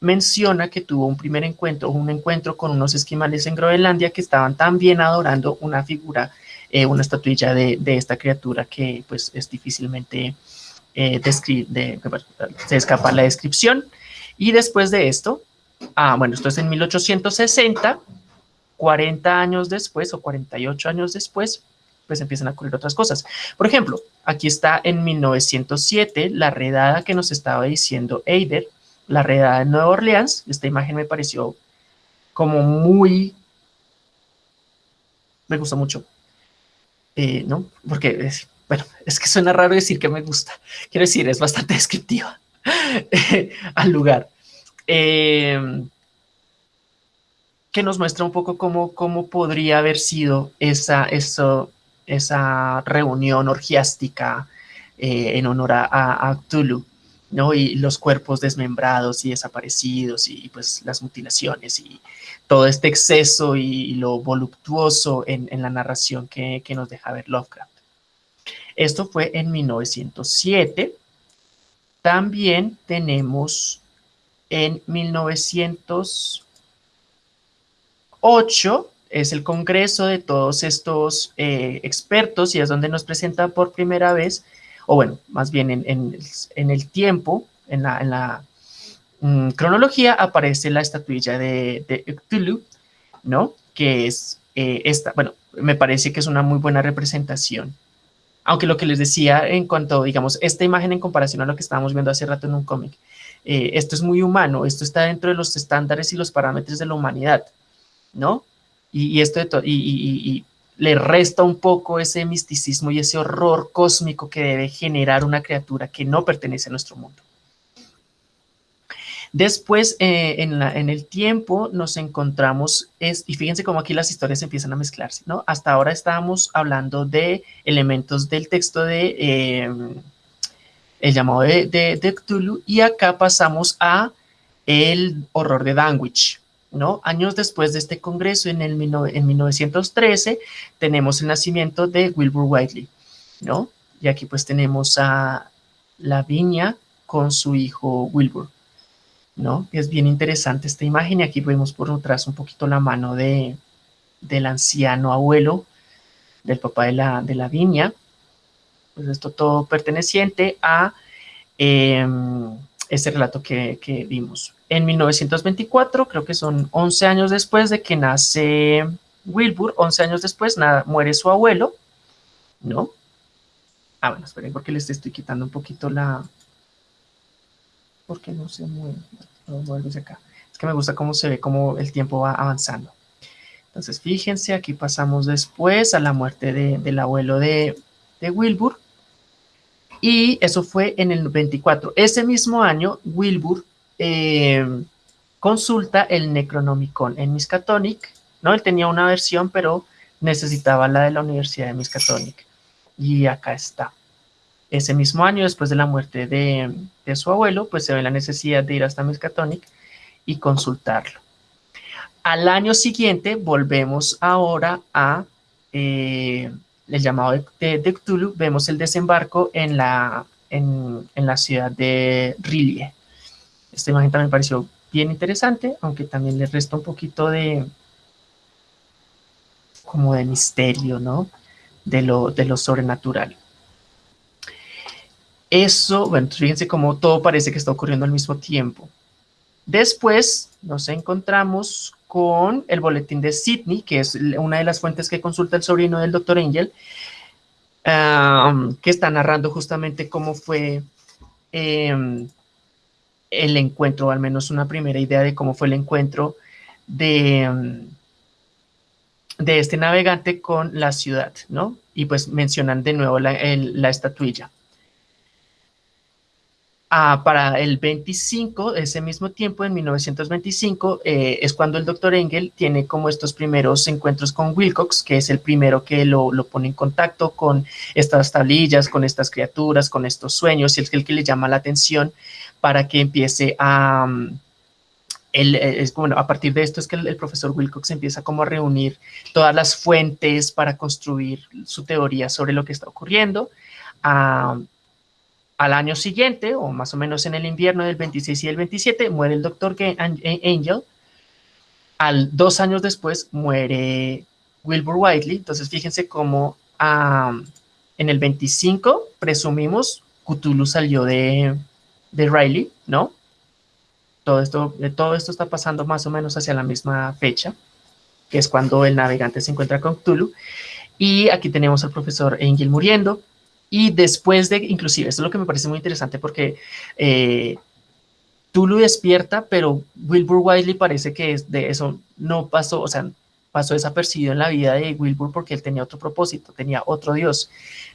menciona que tuvo un primer encuentro, un encuentro con unos esquimales en Groenlandia que estaban también adorando una figura, eh, una estatuilla de, de, esta criatura que pues es difícilmente eh, de, se escapa la descripción. Y después de esto, ah, bueno, esto es en 1860, 40 años después o 48 años después, pues empiezan a ocurrir otras cosas. Por ejemplo, aquí está en 1907 la redada que nos estaba diciendo Eider, la redada de Nueva Orleans. Esta imagen me pareció como muy... Me gusta mucho. Eh, ¿No? Porque es, bueno, es que suena raro decir que me gusta. Quiero decir, es bastante [laughs] descriptiva al lugar. Em, que nos muestra un poco cómo, cómo podría haber sido esa, eso, esa reunión orgiástica eh, en honor a, a, ¿no? Y los cuerpos desmembrados y desaparecidos y pues las mutilaciones y todo este exceso y, lo voluptuoso en, la narración que, que, nos deja ver Lovecraft. Esto fue en 1907. También tenemos en 1908, es el congreso de todos estos eh, expertos y es donde nos presenta por primera vez, o bueno, más bien en, el tiempo, en la, mm, cronología, aparece la estatuilla de, de ¿no? Que es eh, esta, bueno, me parece que es una muy buena representación aunque lo que les decía en cuanto, digamos, esta imagen en comparación a lo que estábamos viendo hace rato en un cómic, eh, esto es muy humano, esto está dentro de los estándares y los parámetros de la humanidad, ¿no? Y, esto y, le resta un poco ese misticismo y ese horror cósmico que debe generar una criatura que no pertenece a nuestro mundo. Después, eh, en, el tiempo, nos encontramos, es, y fíjense cómo aquí las historias empiezan a mezclarse, ¿no? Hasta ahora estábamos hablando de elementos del texto de em, el llamado de, de, Cthulhu, y acá pasamos a el horror de Danwich, ¿no? Años después de este congreso, en, el, en 1913, tenemos el nacimiento de Wilbur Whiteley, ¿no? Y aquí pues tenemos a la viña con su hijo Wilbur. ¿No? Es bien interesante esta imagen y aquí vemos por detrás un poquito la mano de, del anciano abuelo, del papá de la, de la viña. Pues esto todo perteneciente a eh, ese relato que, que, vimos. En 1924, creo que son 11 años después de que nace Wilbur, 11 años después nada, muere su abuelo, ¿no? Ah, bueno, esperen porque les estoy quitando un poquito la, porque no se mueve. Acá. Es que me gusta cómo se ve, cómo el tiempo va avanzando. Entonces, fíjense, aquí pasamos después a la muerte del abuelo de, Wilbur, Y eso fue en el 24. Ese mismo año, Wilbur eh, consulta el Necronomicon en Miskatonic, ¿no? Él tenía una versión, pero necesitaba la de la Universidad de Miskatonic. Y acá está. Ese mismo año, después de la muerte de, su abuelo, pues se ve la necesidad de ir hasta Miskatonic y consultarlo. Al año siguiente volvemos ahora a eh, el llamado de, Cthulhu, vemos el desembarco en la, ciudad de Rilie. Esta imagen también me pareció bien interesante, aunque también le resta un poquito de como de misterio, ¿no? De de lo sobrenatural. Eso, bueno, fíjense cómo todo parece que está ocurriendo al mismo tiempo. Después nos encontramos con el boletín de Sydney, que es una de las fuentes que consulta el sobrino del doctor Angel, que está narrando justamente cómo fue em, el encuentro, o al menos una primera idea de cómo fue el encuentro de, em, de este navegante con la ciudad, ¿no? Y pues mencionan de nuevo la, la estatuilla. Ah, para el 25, ese mismo tiempo, en 1925, eh, es cuando el doctor Engel tiene como estos primeros encuentros con Wilcox, que es el primero que lo, pone en contacto con estas tablillas, con estas criaturas, con estos sueños, y es el que le llama la atención para que empiece a... Eh, es, bueno, a partir de esto es que el, profesor Wilcox empieza como a reunir todas las fuentes para construir su teoría sobre lo que está ocurriendo. Ah, al año siguiente, o más o menos en el invierno del 26 y el 27, muere el doctor Angel. Al dos años después muere Wilbur Whiteley. Entonces, fíjense cómo en el 25, presumimos, Cthulhu salió de, de Riley, ¿no? Todo esto, todo esto está pasando más o menos hacia la misma fecha, que es cuando el navegante se encuentra con Cthulhu. Y aquí tenemos al profesor Angel muriendo. Y después de, inclusive, esto es lo que me parece muy interesante porque eh, lo despierta, pero Wilbur Wiley parece que de eso no pasó, o sea, pasó desapercibido en la vida de Wilbur porque él tenía otro propósito, tenía otro Dios,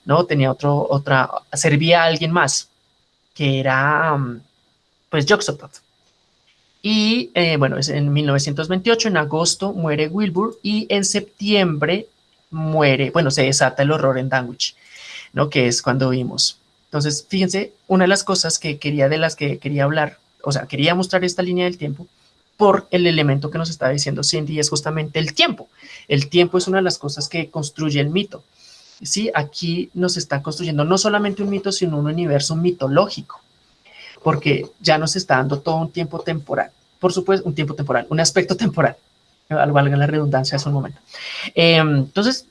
¿no? Tenía otro, otra, servía a alguien más, que era, mm, pues, Joxotot. Y, eh, bueno, es en 1928, en agosto, muere Wilbur y en septiembre muere, bueno, se desata el horror en Danwich. ¿No? Que es cuando vimos. Entonces, fíjense, una de las cosas que quería, de las que quería hablar, o sea, quería mostrar esta línea del tiempo por el elemento que nos está diciendo Cindy, es justamente el tiempo. El tiempo es una de las cosas que construye el mito. Sí, aquí nos está construyendo no solamente un mito, sino un universo mitológico, porque ya nos está dando todo un tiempo temporal. Por supuesto, un tiempo temporal, un aspecto [laughs] temporal, valga la redundancia es un momento. Eh, entonces,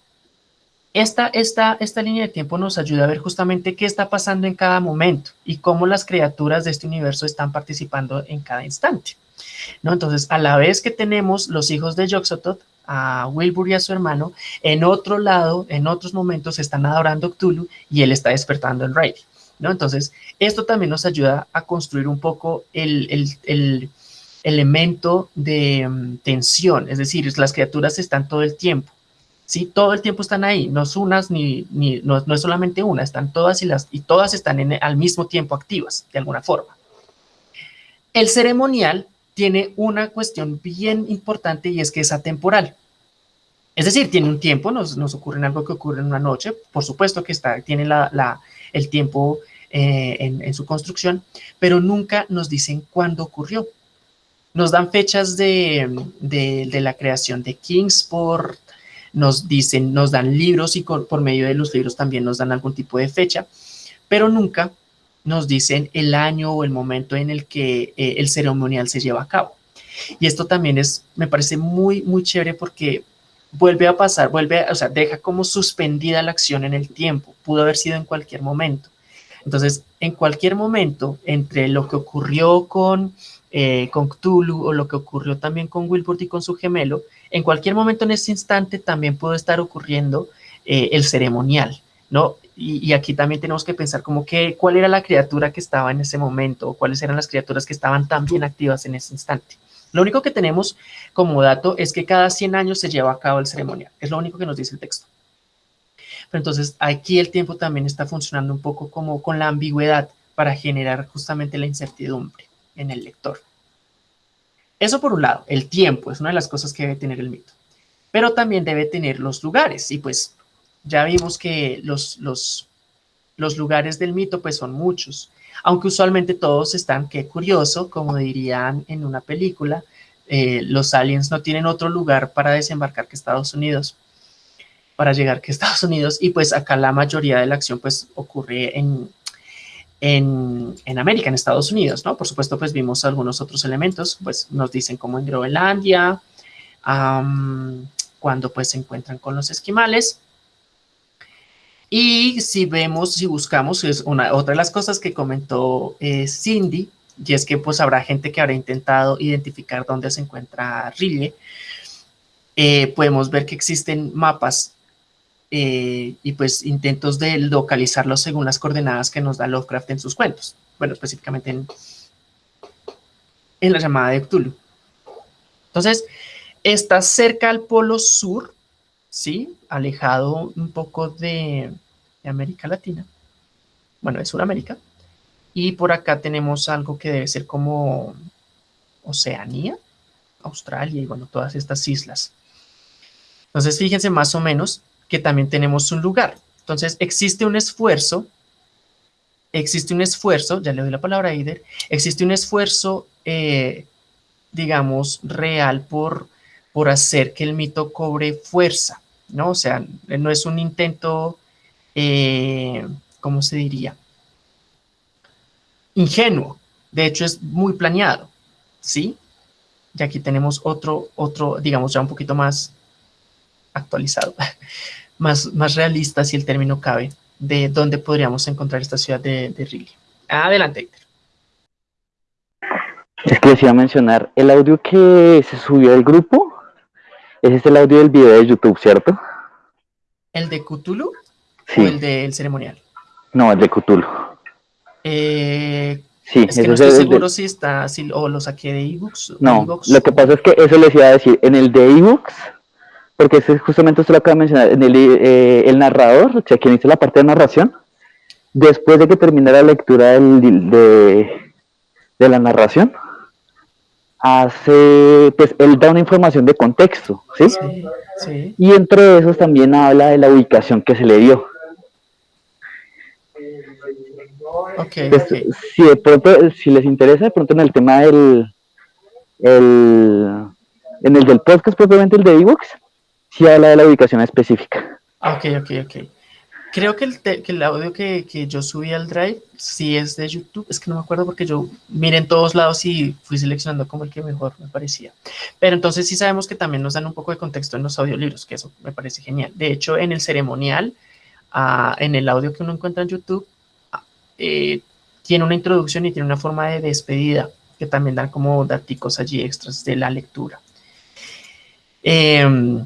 esta, esta, esta línea de tiempo nos ayuda a ver justamente qué está pasando en cada momento y cómo las criaturas de este universo están participando en cada instante. ¿no? Entonces, a la vez que tenemos los hijos de Yoxotot, a Wilbur y a su hermano, en otro lado, en otros momentos, están adorando Cthulhu y él está despertando en Riley. ¿no? Entonces, esto también nos ayuda a construir un poco el, el, el elemento de mm, tensión, es decir, las criaturas están todo el tiempo ¿sí? Todo el tiempo están ahí, no es unas ni, ni no, es solamente una, están todas y, las, y todas están en, al mismo tiempo activas, de alguna forma. El ceremonial tiene una cuestión bien importante y es que es atemporal. Es decir, tiene un tiempo, nos, nos ocurre algo que ocurre en una noche, por supuesto que está, tiene la, la, el tiempo eh, en, en, su construcción, pero nunca nos dicen cuándo ocurrió. Nos dan fechas de, de, de la creación de Kingsport, nos dicen, nos dan libros y por medio de los libros también nos dan algún tipo de fecha, pero nunca nos dicen el año o el momento en el que eh, el ceremonial se lleva a cabo. Y esto también es, me parece muy, muy chévere porque vuelve a pasar, vuelve, o sea, deja como suspendida la acción en el tiempo. Pudo haber sido en cualquier momento. Entonces, en cualquier momento, entre lo que ocurrió con, eh, con Cthulhu o lo que ocurrió también con Wilbur y con su gemelo, en cualquier momento en ese instante también puede estar ocurriendo eh, el ceremonial, ¿no? Y, aquí también tenemos que pensar como que cuál era la criatura que estaba en ese momento, o cuáles eran las criaturas que estaban también activas en ese instante. Lo único que tenemos como dato es que cada 100 años se lleva a cabo el ceremonial, es lo único que nos dice el texto. Pero entonces aquí el tiempo también está funcionando un poco como con la ambigüedad para generar justamente la incertidumbre en el lector. Eso por un lado, el tiempo es una de las cosas que debe tener el mito, pero también debe tener los lugares. Y pues ya vimos que los, los, los lugares del mito pues son muchos, aunque usualmente todos están, qué curioso, como dirían en una película, eh, los aliens no tienen otro lugar para desembarcar que Estados Unidos, para llegar que Estados Unidos, y pues acá la mayoría de la acción pues ocurre en, en, en, América, en Estados Unidos, ¿no? Por supuesto, pues vimos algunos otros elementos, pues nos dicen como en Groenlandia, cuando pues se encuentran con los esquimales, y si vemos, si buscamos, es una, otra de las cosas que comentó eh, Cindy, y es que pues habrá gente que habrá intentado identificar dónde se encuentra Rille. Eh, podemos ver que existen mapas eh, y pues intentos de localizarlo según las coordenadas que nos da Lovecraft en sus cuentos. Bueno, específicamente en, en la llamada de Cthulhu. Entonces, está cerca al polo sur, ¿sí? Alejado un poco de, de América Latina, bueno, de Sudamérica, y por acá tenemos algo que debe ser como Oceanía, Australia y bueno, todas estas islas. Entonces, fíjense más o menos que también tenemos un lugar. Entonces, existe un esfuerzo, existe un esfuerzo, ya le doy la palabra a Ider, existe un esfuerzo, eh, digamos, real por, por hacer que el mito cobre fuerza, ¿no? O sea, no es un intento eh, ¿cómo se diría? Ingenuo. De hecho, es muy planeado, ¿sí? Y aquí tenemos otro, otro, digamos, ya un poquito más actualizado, [laughs] más, más realista, si el término cabe, de dónde podríamos encontrar esta ciudad de, de Adelante, Héctor. Es que les iba a mencionar, el audio que se subió al grupo, ese es el audio del video de YouTube, ¿cierto? ¿El de Cthulhu? ¿O el del ceremonial? No, el de Cthulhu. Eh, sí, es que no estoy seguro si está, si, o lo saqué de ebooks. No, lo que pasa es que eso les iba a decir, en el de ebooks, porque ese justamente usted lo acaba de mencionar, en el, eh, el narrador, o sea, quien hizo la parte de narración, después de que terminara la lectura del, de, de la narración, hace, pues él da una información de contexto, ¿sí? Sí, sí. Y entre esos también habla de la ubicación que se le dio. Okay, pues, Si de pronto, si les interesa, de pronto en el tema del, el, en el del podcast propiamente, el de ebooks, sí habla de la ubicación específica. Ok, ok, ok. Creo que el, audio que, yo subí al Drive sí es de YouTube. Es que no me acuerdo porque yo miré en todos lados y fui seleccionando como el que mejor me parecía. Pero entonces sí sabemos que también nos dan un poco de contexto en los audiolibros, que eso me parece genial. De hecho, en el ceremonial, uh, en el audio que uno encuentra en YouTube, eh, tiene una introducción y tiene una forma de despedida que también dan como datos allí extras de la lectura. Eh,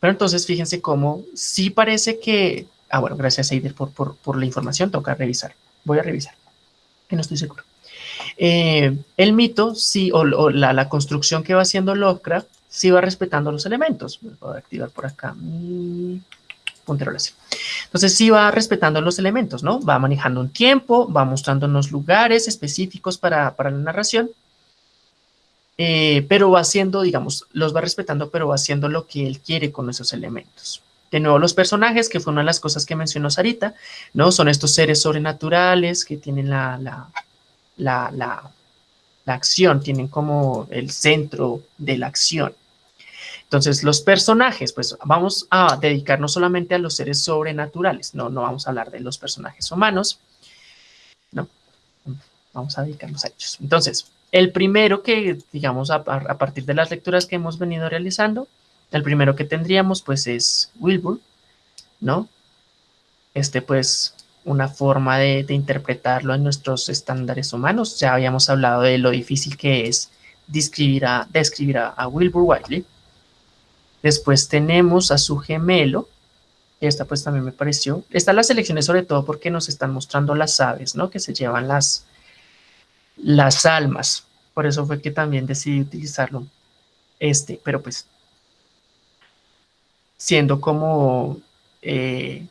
pero entonces fíjense cómo sí parece que Ah, bueno, gracias Eider por, por, la información, toca revisar. Voy a revisar, que no estoy seguro. Eh, el mito, sí, o, la, construcción que va haciendo Lovecraft, sí va respetando los elementos. Voy a activar por acá mi puntero láser. Entonces sí va respetando los elementos, ¿no? Va manejando un tiempo, va mostrándonos lugares específicos para, la narración, eh, pero va haciendo, digamos, los va respetando, pero va haciendo lo que él quiere con esos elementos. De nuevo, los personajes, que fue una de las cosas que mencionó Sarita, ¿no? Son estos seres sobrenaturales que tienen la, la, la, acción, tienen como el centro de la acción. Entonces, los personajes, pues vamos a dedicarnos solamente a los seres sobrenaturales, no, no vamos a hablar de los personajes humanos, no, vamos a dedicarnos a ellos. Entonces, el primero que, digamos, a, partir de las lecturas que hemos venido realizando, el primero que tendríamos pues es Wilbur, ¿no? Este pues una forma de, interpretarlo en nuestros estándares humanos. Ya habíamos hablado de lo difícil que es describir a, describir a, Wilbur Wiley. Después tenemos a su gemelo. Esta pues también me pareció. Están las selecciones sobre todo porque nos están mostrando las aves, ¿no? Que se llevan las, las almas. Por eso fue que también decidí utilizarlo este. Pero pues siendo como, eh,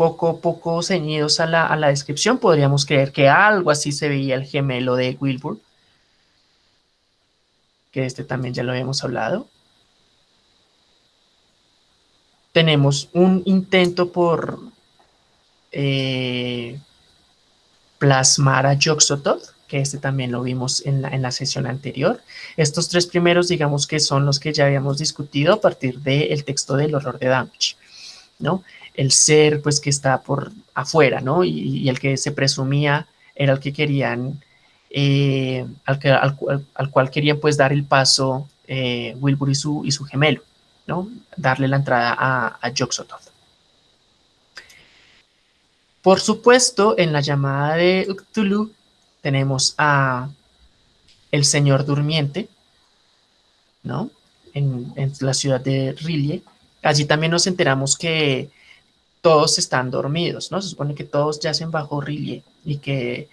poco, poco ceñidos a la, a la descripción, podríamos creer que algo así se veía el gemelo de Wilbur, que este también ya lo habíamos hablado. Tenemos un intento por eh, plasmar a Yoxotot, que este también lo vimos en la, en la, sesión anterior. Estos tres primeros, digamos que son los que ya habíamos discutido a partir del texto del horror de Damage, ¿no? El ser, pues, que está por afuera, ¿no? Y, el que se presumía era el que querían, eh, al, que, al, al, cual querían, pues, dar el paso eh, Wilbur y su, y su gemelo, ¿no? Darle la entrada a, a Yoxotot. Por supuesto, en la llamada de Cthulhu tenemos a el Señor Durmiente, ¿no? En, la ciudad de Rillie. Allí también nos enteramos que todos están dormidos, ¿no? Se supone que todos yacen bajo Rillie y que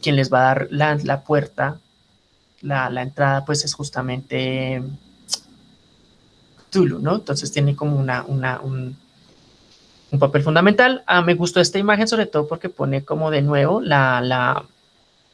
quien les va a dar la, la puerta, la, la, entrada, pues es justamente Cthulhu, ¿no? Entonces tiene como una, una un, un papel fundamental. Ah, me gustó esta imagen sobre todo porque pone como de nuevo la, la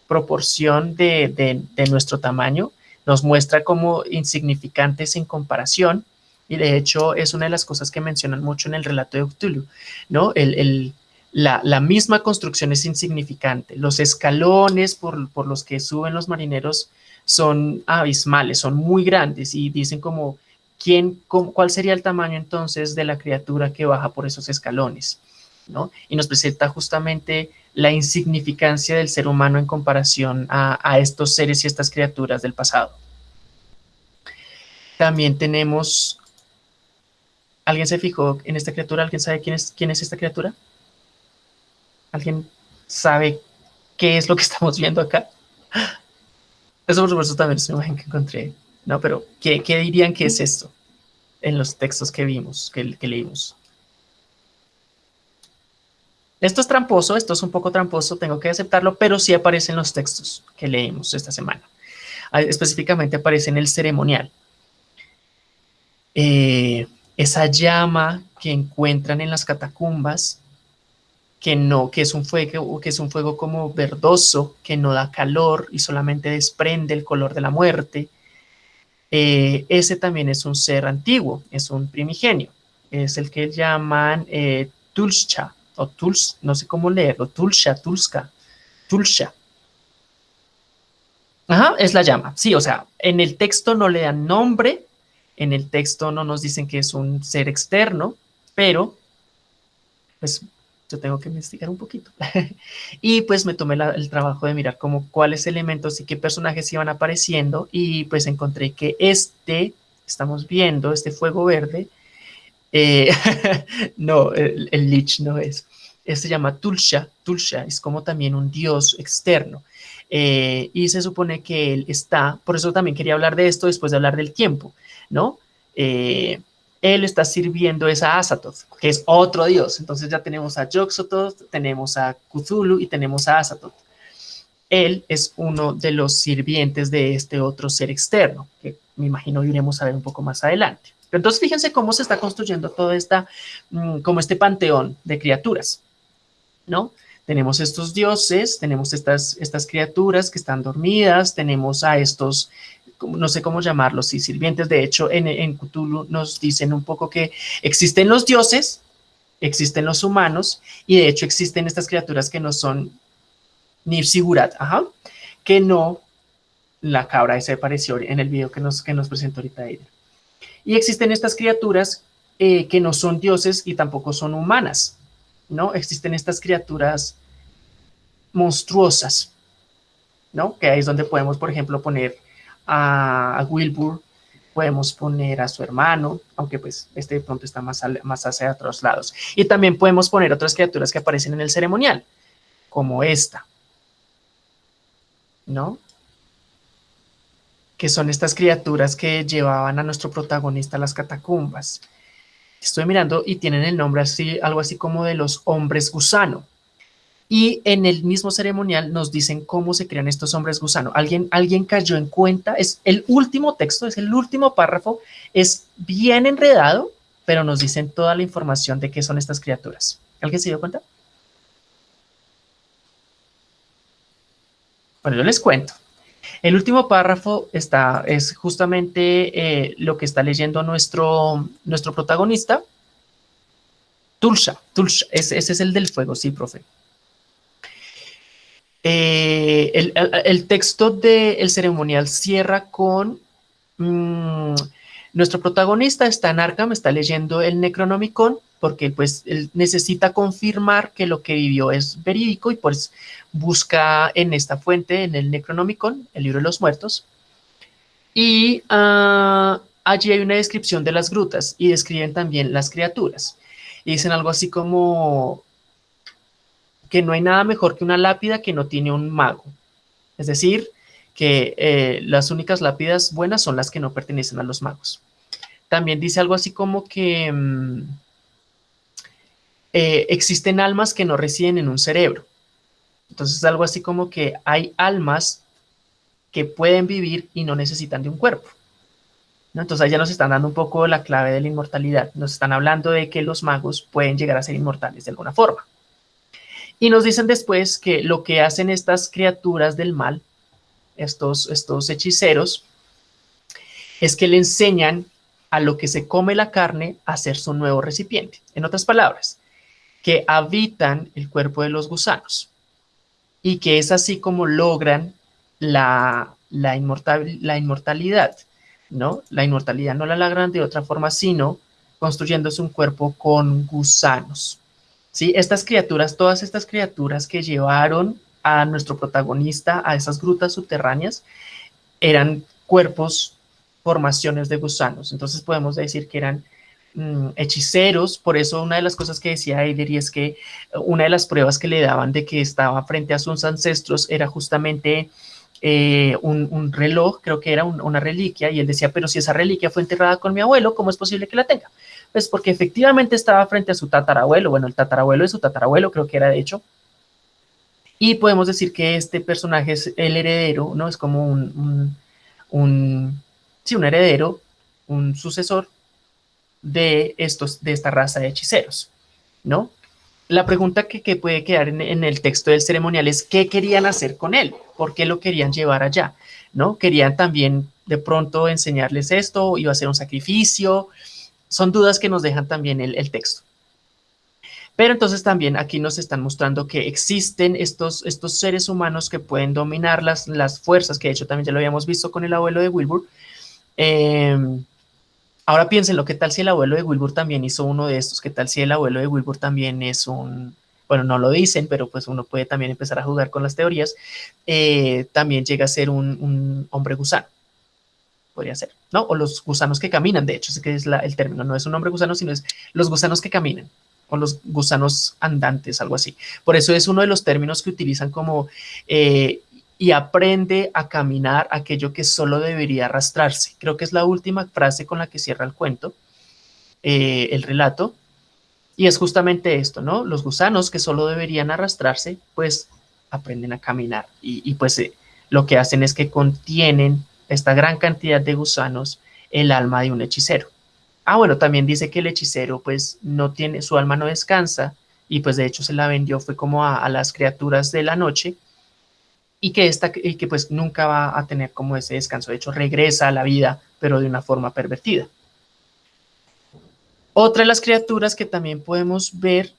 proporción de, de, nuestro tamaño, nos muestra como insignificantes en comparación y de hecho es una de las cosas que mencionan mucho en el relato de Cthulhu, ¿no? El, el, la, la, misma construcción es insignificante, los escalones por, por los que suben los marineros son abismales, son muy grandes y dicen como ¿quién, ¿cuál sería el tamaño entonces de la criatura que baja por esos escalones? ¿no? Y nos presenta justamente la insignificancia del ser humano en comparación a, a estos seres y estas criaturas del pasado. También tenemos... ¿Alguien se fijó en esta criatura? ¿Alguien sabe quién es, quién es esta criatura? ¿Alguien sabe qué es lo que [laughs] estamos viendo acá? Eso por supuesto también es una imagen que encontré Pero, ¿qué, ¿qué, dirían que es esto en los textos que vimos, que, leímos? Esto es tramposo, esto es un poco tramposo, tengo que aceptarlo, pero sí aparece en los textos que leímos esta semana. Específicamente aparece en el ceremonial. Eh, esa llama que encuentran en las catacumbas, que no, que es un fuego, que es un fuego como verdoso, que no da calor y solamente desprende el color de la muerte, eh, ese también es un ser antiguo, es un primigenio, es el que llaman eh, Tulsha, o Tuls, no sé cómo leerlo, Tulsha, Tulska, Tulsha. Ajá, es la llama, sí, o sea, en el texto no le dan nombre, en el texto no nos dicen que es un ser externo, pero pues yo tengo que investigar un poquito. [laughs] y pues me tomé el trabajo de mirar como cuáles elementos y qué personajes iban apareciendo y pues encontré que este, estamos viendo, este fuego verde, eh, [laughs] no, el, el, Lich no es, este se llama Tulsha, Tulsha es como también un dios externo. Eh, y se supone que él está, por eso también quería hablar de esto después de hablar del tiempo, ¿no? Eh, él está sirviendo es a Azathoth, que es otro dios. Entonces ya tenemos a Yoxototh, tenemos a Cthulhu y tenemos a Azathoth. Él es uno de los sirvientes de este otro ser externo, que me imagino iremos a ver un poco más adelante. Pero entonces fíjense cómo se está construyendo todo esta, mm, como este panteón de criaturas, ¿no? Tenemos estos dioses, tenemos estas, estas criaturas que están dormidas, tenemos a estos no sé cómo llamarlos, y sirvientes. De hecho, en, en Cthulhu nos dicen un poco que existen los dioses, existen los humanos, y de hecho existen estas criaturas que no son ni Sigurat, ajá, que no la cabra ese apareció en el video que nos, que nos presentó ahorita Eider. Y existen estas criaturas eh, que no son dioses y tampoco son humanas, ¿no? Existen estas criaturas monstruosas, ¿no? Que ahí es donde podemos, por ejemplo, poner a, Wilbur, podemos poner a su hermano, aunque pues este de pronto está más, más hacia otros lados. Y también podemos poner otras criaturas que aparecen en el ceremonial, como esta, ¿no? Que son estas criaturas que llevaban a nuestro protagonista a las catacumbas. Estoy mirando y tienen el nombre así, algo así como de los hombres gusano. Y en el mismo ceremonial nos dicen cómo se crean estos hombres gusano. Alguien, alguien cayó en cuenta, es el último texto, es el último párrafo, es bien enredado, pero nos dicen toda la información de qué son estas criaturas. ¿Alguien se dio cuenta? Bueno, yo les cuento. El último párrafo está, es justamente eh, lo que está leyendo nuestro, nuestro protagonista. Tulsa, Tulsa, ese, es el del fuego, sí, profe. Eh, el, texto del ceremonial cierra con mm, nuestro protagonista está en Arkham, está leyendo el Necronomicon porque pues él necesita confirmar que lo que vivió es verídico y pues busca en esta fuente, en el Necronomicon, el libro de los muertos, y ah, allí hay una descripción de las grutas y describen también las criaturas. Y dicen algo así como que no hay nada mejor que una lápida que no tiene un mago. Es decir, que eh, las únicas lápidas buenas son las que no pertenecen a los magos. También dice algo así como que... Mm, eh, existen almas que no residen en un cerebro. Entonces algo así como que hay almas que pueden vivir y no necesitan de un cuerpo. Entonces ya nos están dando un poco la clave de la inmortalidad. Nos están hablando de que los magos pueden llegar a ser inmortales de alguna forma. Y nos dicen después que lo que hacen estas criaturas del mal, estos, estos hechiceros, es que le enseñan a lo que se come la carne a ser su nuevo recipiente. En otras palabras, que habitan el cuerpo de los gusanos y que es así como logran la, la, la inmortalidad, ¿no? La inmortalidad no la logran de otra forma, sino construyéndose un cuerpo con gusanos. ¿Sí? Estas criaturas, todas estas criaturas que llevaron a nuestro protagonista a esas grutas subterráneas, eran cuerpos, formaciones de gusanos. Entonces podemos decir que eran Mm, hechiceros, por eso una de las cosas que decía Eider y es que una de las pruebas que le daban de que estaba frente a sus ancestros era justamente eh, un, reloj, creo que era una reliquia, y él decía, pero si esa reliquia fue enterrada con mi abuelo, ¿cómo es posible que la tenga? Pues porque efectivamente estaba frente a su tatarabuelo, bueno, el tatarabuelo de su tatarabuelo creo que era de hecho, y podemos decir que este personaje es el heredero, ¿no? Es como un, un, un sí, un heredero, un sucesor de, estos, de esta raza de hechiceros, ¿no? La pregunta que, puede quedar en, el texto del ceremonial es qué querían hacer con él, por qué lo querían llevar allá, ¿no? Querían también de pronto enseñarles esto, iba a ser un sacrificio, son dudas que nos dejan también el, texto. Pero entonces también aquí nos están mostrando que existen estos, estos seres humanos que pueden dominar las, las fuerzas, que de hecho también ya lo habíamos visto con el abuelo de Wilbur, eh, Ahora piénsenlo, ¿qué tal si el abuelo de Wilbur también hizo uno de estos? ¿Qué tal si el abuelo de Wilbur también es un, bueno, no lo dicen, pero pues uno puede también empezar a jugar con las teorías, eh, también llega a ser un, hombre gusano. Podría ser, ¿no? O los gusanos que caminan, de hecho, sé que es el término, no es un hombre gusano, sino es los gusanos que caminan o los gusanos andantes, algo así. Por eso es uno de los términos que utilizan como eh, y aprende a caminar aquello que solo debería arrastrarse. Creo que es la última frase con la que cierra el cuento, eh, el relato, y es justamente esto, ¿no? Los gusanos que solo deberían arrastrarse, pues aprenden a caminar y, pues eh, lo que hacen es que contienen esta gran cantidad de gusanos el alma de un hechicero. Ah, bueno, también dice que el hechicero pues no tiene, su alma no descansa y pues de hecho se la vendió, fue como a las criaturas de la noche y que, esta, y que pues nunca va a tener como ese descanso. De hecho, regresa a la vida, pero de una forma pervertida. Otra de las criaturas que también podemos ver,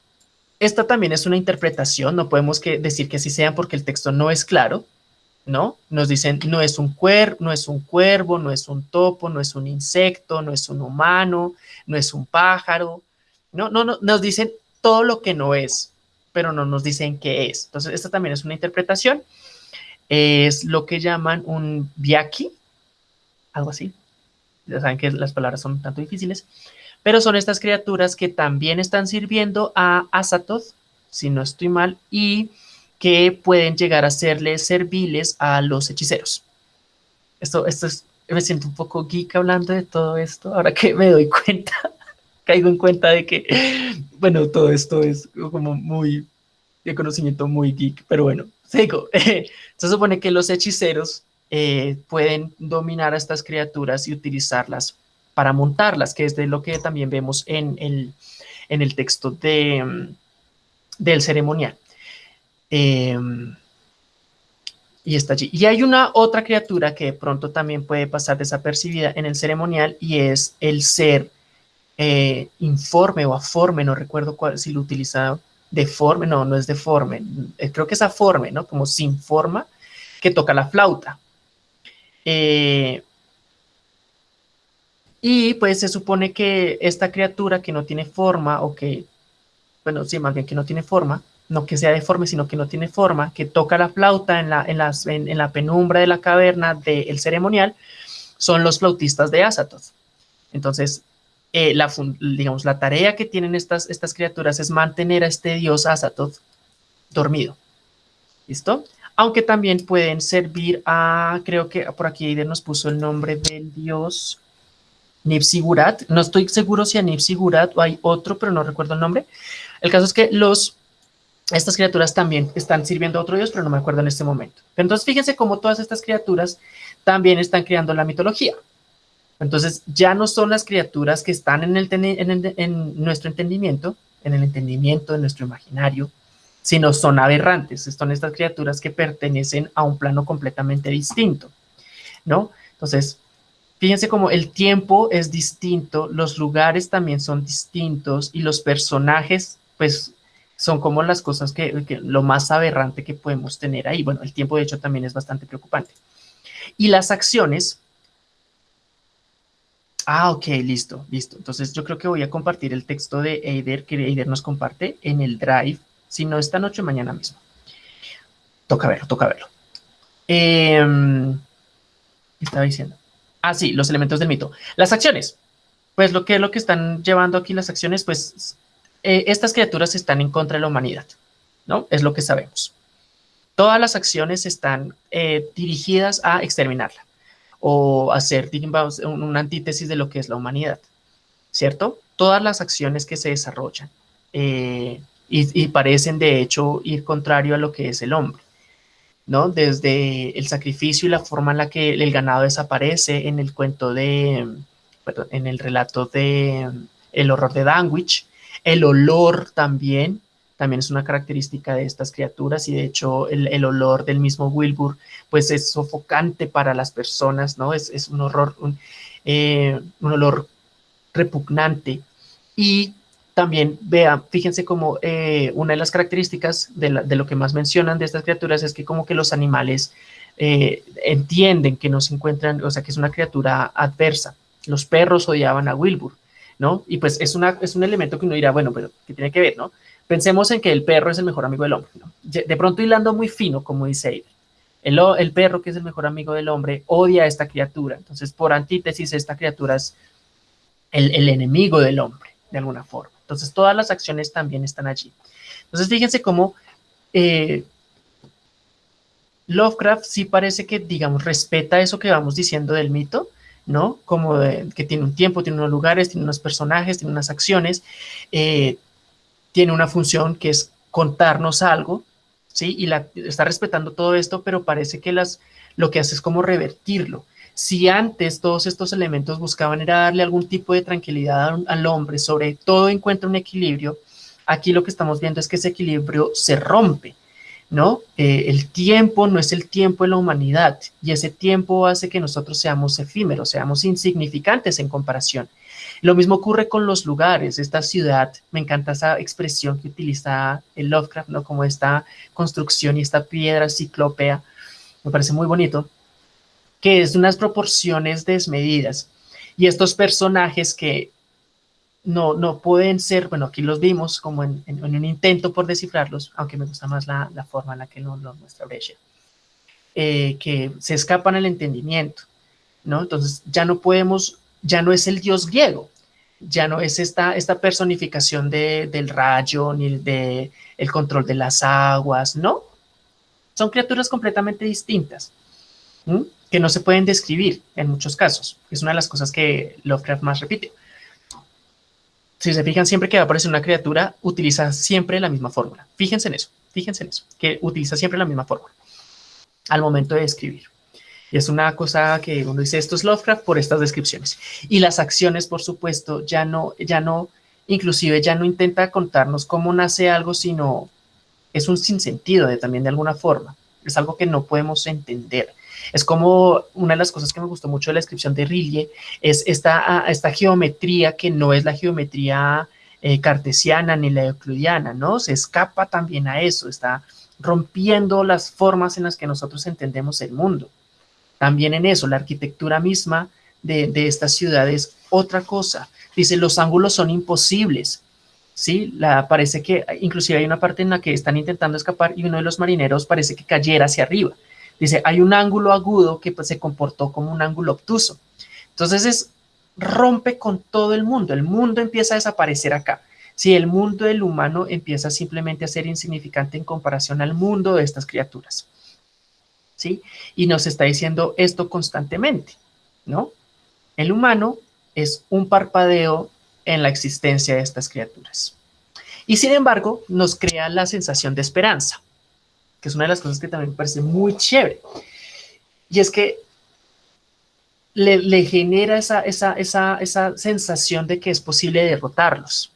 esta también es una interpretación, no podemos que decir que así sea porque el texto no es claro, ¿no? Nos dicen, no es un cuer no es un cuervo, no es un topo, no es un insecto, no es un humano, no es un pájaro, no, no, no, nos dicen todo lo que no es, pero no nos dicen qué es. Entonces, esta también es una interpretación es lo que llaman un viaki, algo así. Ya saben que las palabras son tanto difíciles, pero son estas criaturas que también están sirviendo a Azatoth, si no estoy mal, y que pueden llegar a serle serviles a los hechiceros. Esto, esto es, me siento un poco geek hablando de todo esto, ahora que me doy cuenta, [laughs] caigo en cuenta de que, bueno, todo esto es como muy, de conocimiento muy geek, pero bueno, sigo. [laughs] Se supone que los hechiceros eh, pueden dominar a estas criaturas y utilizarlas para montarlas, que es de lo que también vemos en el, en el texto de, del ceremonial. Em, y está allí. Y hay una otra criatura que de pronto también puede pasar desapercibida en el ceremonial y es el ser eh, informe o aforme, no recuerdo cuál, si lo utilizaba deforme, no, no es deforme, eh, creo que es aforme, ¿no? Como sin forma, que toca la flauta. Eh, y pues se supone que esta criatura que no tiene forma o que, bueno, sí, más bien que no tiene forma, no que sea deforme, sino que no tiene forma, que toca la flauta en la, en las, en, la penumbra de la caverna del ceremonial, son los flautistas de Azatoth. Entonces, eh, la, digamos, la tarea que tienen estas, estas criaturas es mantener a este dios Azatoth dormido. ¿Listo? Aunque también pueden servir a, creo que por aquí nos puso el nombre del dios Nipsigurat. No estoy seguro si a Nipsigurat o hay otro, pero no recuerdo el nombre. El caso es que los, estas criaturas también están sirviendo a otro dios, pero no me acuerdo en este momento. entonces fíjense cómo todas estas criaturas también están creando la mitología. Entonces ya no son las criaturas que están en, el, en, nuestro entendimiento, en el entendimiento de nuestro imaginario, sino son aberrantes, son estas criaturas que pertenecen a un plano completamente distinto, ¿no? Entonces, Fíjense cómo el tiempo es distinto, los lugares también son distintos y los personajes, pues, son como las cosas que, lo más aberrante que podemos tener ahí. Bueno, el tiempo de hecho también es bastante preocupante. Y las acciones. Ah, ok, listo, listo. Entonces yo creo que voy a compartir el texto de Eider, que Eider nos comparte en el Drive, si no esta noche, mañana mismo. Toca verlo, toca verlo. Eh, estaba diciendo. Ah, sí, los elementos del mito. Las acciones. Pues lo que, lo que están llevando aquí las acciones, pues eh, estas criaturas están en contra de la humanidad, ¿no? Es lo que sabemos. Todas las acciones están eh, dirigidas a exterminarla o hacer una antítesis de lo que es la humanidad, ¿cierto? Todas las acciones que se desarrollan eh, y parecen de hecho ir contrario a lo que es el hombre. ¿no? Desde el sacrificio y la forma en la que el ganado desaparece en el cuento de, en el relato de El horror de Danwich, el olor también, también es una característica de estas criaturas y de hecho el, olor del mismo Wilbur pues es sofocante para las personas, ¿no? Es, un horror, un, eh, un olor repugnante y también vean, fíjense como eh, una de las características de, lo que más mencionan de estas criaturas es que como que los animales eh, entienden que no se encuentran, o sea, que es una criatura adversa. Los perros odiaban a Wilbur, ¿no? Y pues es, es un elemento que uno dirá, bueno, pero ¿qué tiene que ver, no? Pensemos en que el perro es el mejor amigo del hombre. De pronto hilando muy fino, como dice Aiden. El, perro, que es el mejor amigo del hombre, odia a esta criatura. Entonces, por antítesis, esta criatura es el, el enemigo del hombre, de alguna forma. Entonces, todas las acciones también están allí. Entonces, fíjense cómo eh, Lovecraft sí parece que, digamos, respeta eso que vamos diciendo del mito, ¿no? Como que tiene un tiempo, tiene unos lugares, tiene unos personajes, tiene unas acciones, eh, tiene una función que es contarnos algo, ¿sí? Y está respetando todo esto, pero parece que las, lo que hace es como revertirlo. Si antes todos estos elementos buscaban era darle algún tipo de tranquilidad al hombre, sobre todo encuentra un equilibrio, aquí lo que estamos viendo es que ese equilibrio se rompe, ¿no? Eh, el tiempo no es el tiempo de la humanidad y ese tiempo hace que nosotros seamos efímeros, seamos insignificantes en comparación. Lo mismo ocurre con los lugares, esta ciudad, me encanta esa expresión que utiliza el Lovecraft, ¿no? Como esta construcción y esta piedra ciclópea, me parece muy bonito que es unas proporciones desmedidas. Y estos personajes que no, no pueden ser, bueno, aquí los vimos como en, un intento por descifrarlos, aunque me gusta más la, forma en la que lo, lo muestra Brescia, eh, que se escapan al entendimiento, ¿no? Entonces ya no podemos, ya no es el dios griego, ya no es esta, personificación del rayo ni de el control de las aguas, ¿no? Son criaturas completamente distintas que no se pueden describir en muchos casos. Es una de las cosas que Lovecraft más repite. Si se fijan, siempre que va a aparecer una criatura, utiliza siempre la misma fórmula. Fíjense en eso, fíjense en eso, que utiliza siempre la misma fórmula al momento de escribir. Y es una cosa que uno dice, esto es Lovecraft por estas descripciones. Y las acciones, por supuesto, ya no, ya no inclusive ya no intenta contarnos cómo nace algo, sino es un sinsentido de, también de alguna forma. Es algo que no podemos entender. Es como una de las cosas que me gustó mucho de la descripción de Rilke, es esta, ah, esta geometría que no es la geometría eh, cartesiana ni la euclidiana, ¿no? Se escapa también a eso, está rompiendo las formas en las que nosotros entendemos el mundo. También en eso, la arquitectura misma de, de esta ciudad es otra cosa. Dice, los ángulos son imposibles. ¿sí? La, parece que inclusive hay una parte en la que están intentando escapar y uno de los marineros parece que cayera hacia arriba. Dice, hay un ángulo agudo que pues, se comportó como un ángulo obtuso. Entonces es, rompe con todo el mundo. El mundo empieza a desaparecer acá. Si el mundo del humano empieza simplemente a ser insignificante en comparación al mundo de estas criaturas. ¿Sí? Y nos está diciendo esto constantemente, ¿no? El humano es un parpadeo en la existencia de estas criaturas. Y sin embargo, nos crea la sensación de esperanza, que es una de las cosas que también me parece muy chévere. Y es que le, genera esa, esa, esa, esa, sensación de que es posible derrotarlos,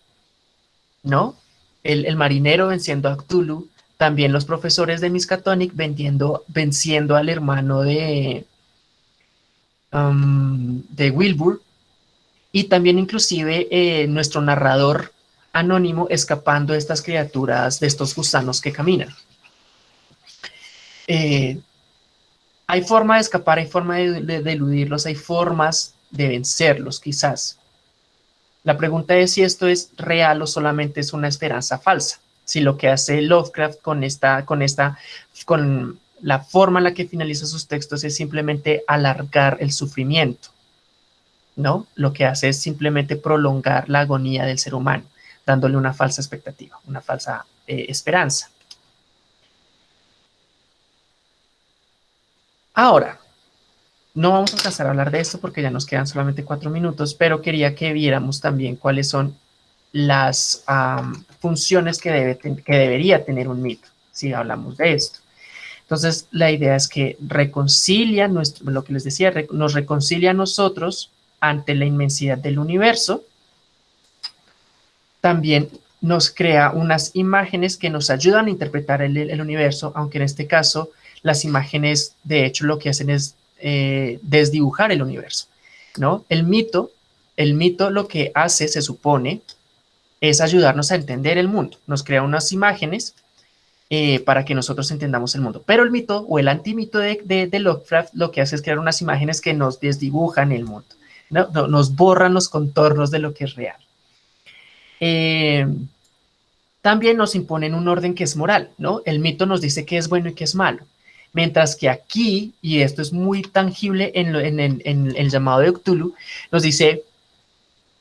¿no? El, el, marinero venciendo a Cthulhu, también los profesores de Miskatonic vendiendo, venciendo al hermano de, um, de Wilbur, y también inclusive eh, nuestro narrador anónimo escapando de estas criaturas, de estos gusanos que caminan. Eh, hay forma de escapar, hay forma de, de, eludirlos, hay formas de vencerlos quizás. La pregunta es si esto es real o solamente es una esperanza falsa. Si lo que hace Lovecraft con esta, con esta, con la forma en la que finaliza sus textos es simplemente alargar el sufrimiento. ¿no? Lo que hace es simplemente prolongar la agonía del ser humano, dándole una falsa expectativa, una falsa eh, esperanza. Ahora, no vamos a alcanzar a hablar de esto porque ya nos quedan solamente cuatro minutos, pero quería que viéramos también cuáles son las funciones que, debe, que debería tener un mito, si hablamos de esto. Entonces, la idea es que reconcilia, nuestro, lo que les decía, nos reconcilia a nosotros ante la inmensidad del universo. También nos crea unas imágenes que nos ayudan a interpretar el, universo, aunque en este caso las imágenes de hecho lo que hacen es eh, desdibujar el universo, ¿no? El mito, el mito lo que hace, se supone, es ayudarnos a entender el mundo. Nos crea unas imágenes eh, para que nosotros entendamos el mundo. Pero el mito o el antimito de, de, de Lovecraft lo que hace es crear unas imágenes que nos desdibujan el mundo nos borran los contornos de lo que es real. Eh, también nos imponen un orden que es moral, ¿no? El mito nos dice qué es bueno y qué es malo. Mientras que aquí, y esto es muy tangible en, el llamado de Cthulhu, nos dice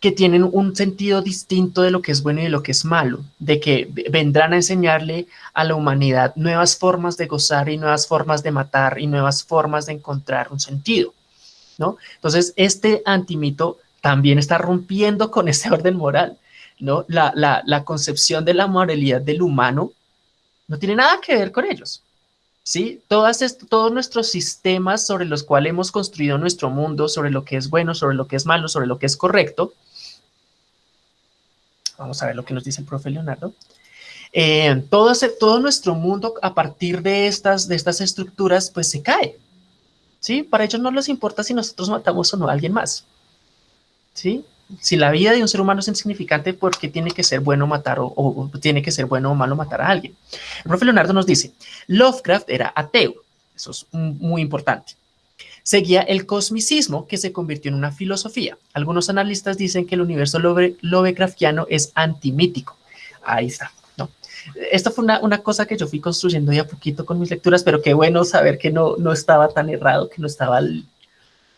que tienen un sentido distinto de lo que es bueno y de lo que es malo, de que vendrán a enseñarle a la humanidad nuevas formas de gozar y nuevas formas de matar y nuevas formas de encontrar un sentido. ¿no? Entonces, este antimito también está rompiendo con ese orden moral, ¿no? La, concepción de la moralidad del humano no tiene nada que ver con ellos, ¿sí? Todos nuestros sistemas sobre los cuales hemos construido nuestro mundo, sobre lo que es bueno, sobre lo que es malo, sobre lo que es correcto. Vamos a ver lo que nos dice el profe Leonardo. Eh, todo, todo nuestro mundo a partir de estas, de estas estructuras, pues se cae, ¿sí? Para ellos no les importa si nosotros matamos o no a alguien más, ¿sí? Si la vida de un ser humano es insignificante, ¿por qué tiene que ser bueno matar o, tiene que ser bueno o malo matar a alguien? El profe Leonardo nos dice, Lovecraft era ateo, eso es muy importante. Seguía el cosmicismo que se convirtió en una filosofía. Algunos analistas dicen que el universo Lovecraftiano es antimítico. Ahí está esto fue una, cosa que yo fui construyendo ya poquito con mis lecturas, pero qué bueno saber que no, no estaba tan errado, que no estaba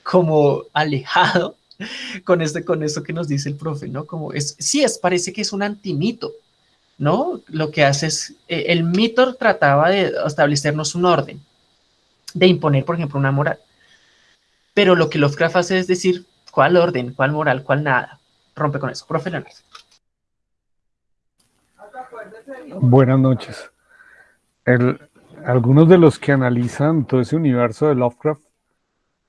como alejado [laughs] con, este, con esto que nos dice el profe, ¿no? Como es, sí, es, parece que es un antimito, ¿no? Lo que hace es, eh, el mito trataba de establecernos un orden, de imponer, por ejemplo, una moral. Pero lo que Lovecraft hace es decir, ¿cuál orden, cuál moral, cuál nada? Rompe con eso. Profe Leonardo. Buenas noches. algunos de los que analizan todo ese universo de Lovecraft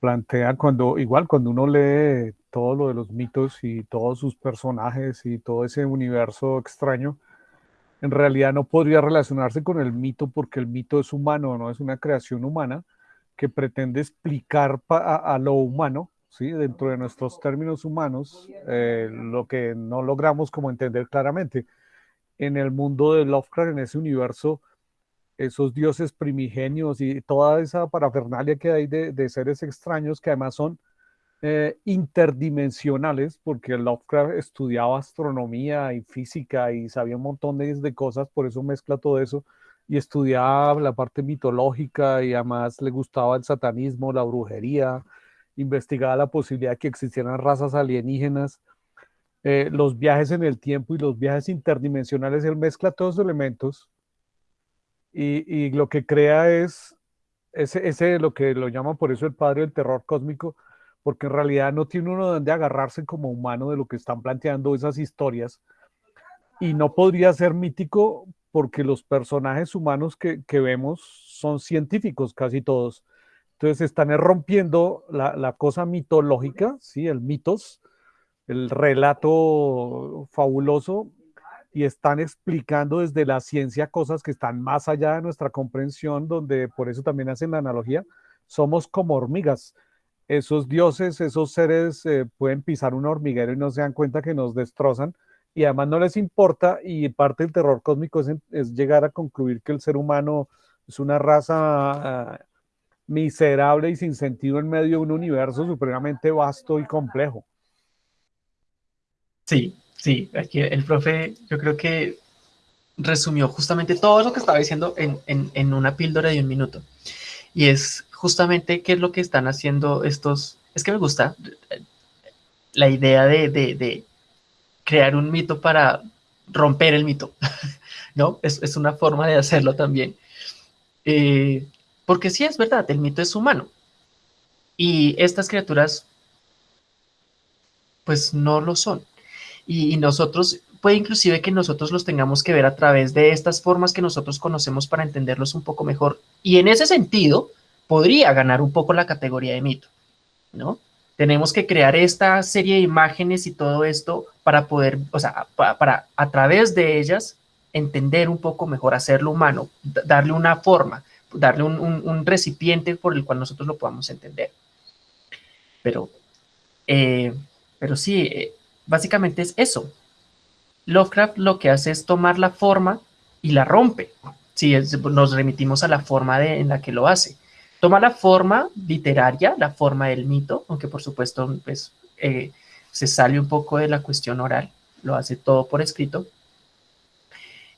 plantea cuando, igual cuando uno lee todo lo de los mitos y todos sus personajes y todo ese universo extraño, en realidad no podría relacionarse con el mito porque el mito es humano, no es una creación humana que pretende explicar a, lo humano, ¿sí? dentro de nuestros términos humanos, eh, lo que no logramos como entender claramente. En el mundo de Lovecraft, en ese universo, esos dioses primigenios y toda esa parafernalia que hay de, seres extraños que además son eh, interdimensionales, porque Lovecraft estudiaba astronomía y física y sabía un montón de, cosas, por eso mezcla todo eso, y estudiaba la parte mitológica y además le gustaba el satanismo, la brujería, investigaba la posibilidad de que existieran razas alienígenas, eh, los viajes en el tiempo y los viajes interdimensionales, él mezcla todos los elementos y, lo que crea es ese, lo que lo llaman por eso el padre del terror cósmico, porque en realidad no tiene uno donde agarrarse como humano de lo que están planteando esas historias. Y no podría ser mítico porque los personajes humanos que, que vemos son científicos, casi todos. Entonces están rompiendo la, la, cosa mitológica, ¿sí? el mitos, el relato fabuloso, y están explicando desde la ciencia cosas que están más allá de nuestra comprensión, donde por eso también hacen la analogía, somos como hormigas. Esos dioses, esos seres eh, pueden pisar un hormiguero y no se dan cuenta que nos destrozan y además no les importa y parte del terror cósmico es, llegar a concluir que el ser humano es una raza ah, miserable y sin sentido en medio de un universo supremamente vasto y complejo. Sí, Sí, aquí el profe yo creo que resumió justamente todo lo que estaba diciendo en, una píldora de un minuto. Y es justamente qué es lo que están haciendo estos... Es que me gusta la idea de, crear un mito para romper el mito, [laughs] ¿no? Es, una forma de hacerlo también. Eh, porque sí es verdad, el mito es humano. Y estas criaturas, pues no lo son y, nosotros, puede inclusive que nosotros los tengamos que ver a través de estas formas que nosotros conocemos para entenderlos un poco mejor. Y en ese sentido, podría ganar un poco la categoría de mito, ¿no? Tenemos que crear esta serie de imágenes y todo esto para poder, o sea, para, a través de ellas entender un poco mejor, hacerlo humano, darle una forma, darle un, recipiente por el cual nosotros lo podamos entender. Pero, eh, pero sí, eh, básicamente es eso. Lovecraft lo que hace es tomar la forma y la rompe. Si nos remitimos a la forma de, en la que lo hace. Toma la forma literaria, la forma del mito, aunque por supuesto pues, eh, se sale un poco de la cuestión oral, lo hace todo por escrito,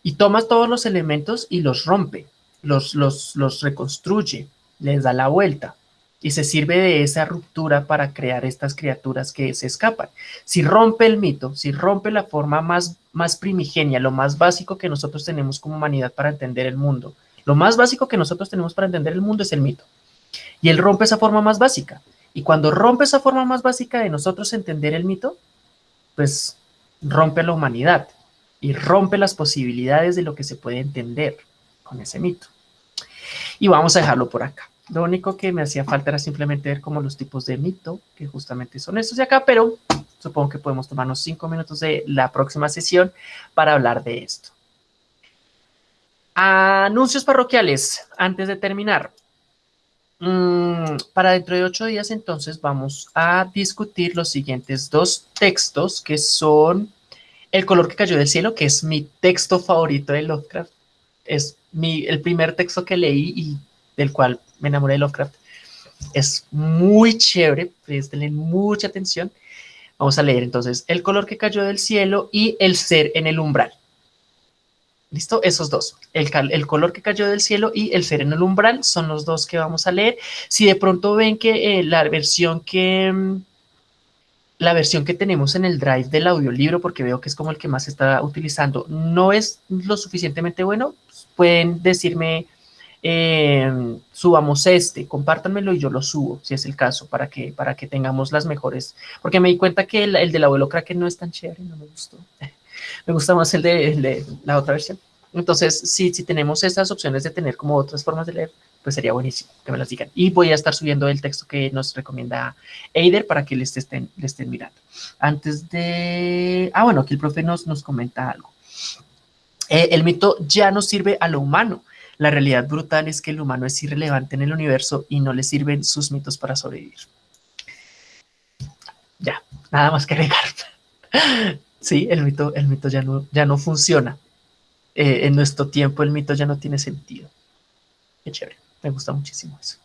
y toma todos los elementos y los rompe, los, los, los reconstruye, les da la vuelta y se sirve de esa ruptura para crear estas criaturas que se escapan. Si rompe el mito, si rompe la forma más, más primigenia, lo más básico que nosotros tenemos como humanidad para entender el mundo, lo más básico que nosotros tenemos para entender el mundo es el mito. Y él rompe esa forma más básica. Y cuando rompe esa forma más básica de nosotros entender el mito, pues rompe la humanidad y rompe las posibilidades de lo que se puede entender con ese mito. Y vamos a dejarlo por acá. Lo único que me hacía falta era simplemente ver como los tipos de mito, que justamente son estos de acá, pero supongo que podemos tomarnos cinco minutos de la próxima sesión para hablar de esto. Anuncios parroquiales, antes de terminar. Mm, para dentro de ocho días, entonces, vamos a discutir los siguientes dos textos, que son El color que cayó del cielo, que es mi texto favorito de Lovecraft. Es mi, el primer texto que leí y del cual me enamoré de Lovecraft. Es muy chévere, prestenle mucha atención. Vamos a leer entonces El color que cayó del cielo y El ser en el umbral. ¿Listo? Esos dos. El, color que cayó del cielo y el ser en el umbral son los dos que vamos a leer. Si de pronto ven que eh, la versión que mm, la versión que tenemos en el drive del audiolibro, porque veo que es como el que más se está utilizando, no es lo suficientemente bueno, pueden decirme eh, subamos este, compártanmelo y yo lo subo, si es el caso, para que, para que tengamos las mejores, porque me di cuenta que el, el del abuelo crack no es tan chévere, no me gustó. [laughs] me gusta más el de, la otra versión. Entonces, si, si tenemos esas opciones de tener como otras formas de leer, pues sería buenísimo que me las digan. Y voy a estar subiendo el texto que nos recomienda Eider para que les estén, les estén mirando. Antes de... Ah, bueno, aquí el profe nos, nos comenta algo. Eh, el mito ya no sirve a lo humano. La realidad brutal es que el humano es irrelevante en el universo y no le sirven sus mitos para sobrevivir. Ya, nada más que agregar. [laughs] Sí, el mito, el mito ya, no, ya no funciona. Eh, en nuestro tiempo el mito ya no tiene sentido. Qué chévere, me gusta muchísimo eso.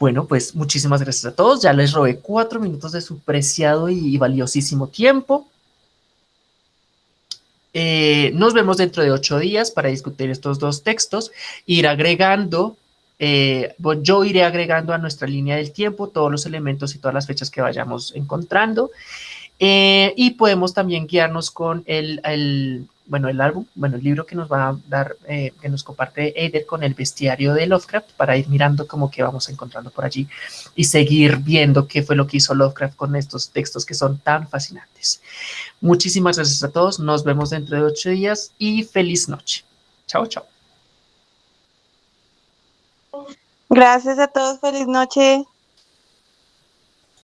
Bueno, pues muchísimas gracias a todos. Ya les robé cuatro minutos de su preciado y valiosísimo tiempo. Eh, nos vemos dentro de ocho días para discutir estos dos textos, ir agregando, eh, yo iré agregando a nuestra línea del tiempo todos los elementos y todas las fechas que vayamos encontrando. Eh, y podemos también guiarnos con el, bueno, el álbum, bueno, el libro que nos va a dar, eh, que nos comparte Eider con el bestiario de Lovecraft para ir mirando cómo que vamos encontrando por allí y seguir viendo qué fue lo que hizo Lovecraft con estos textos que son tan fascinantes. Muchísimas gracias a todos, nos vemos dentro de ocho días y feliz noche. Chao, chao. Gracias a todos, feliz noche.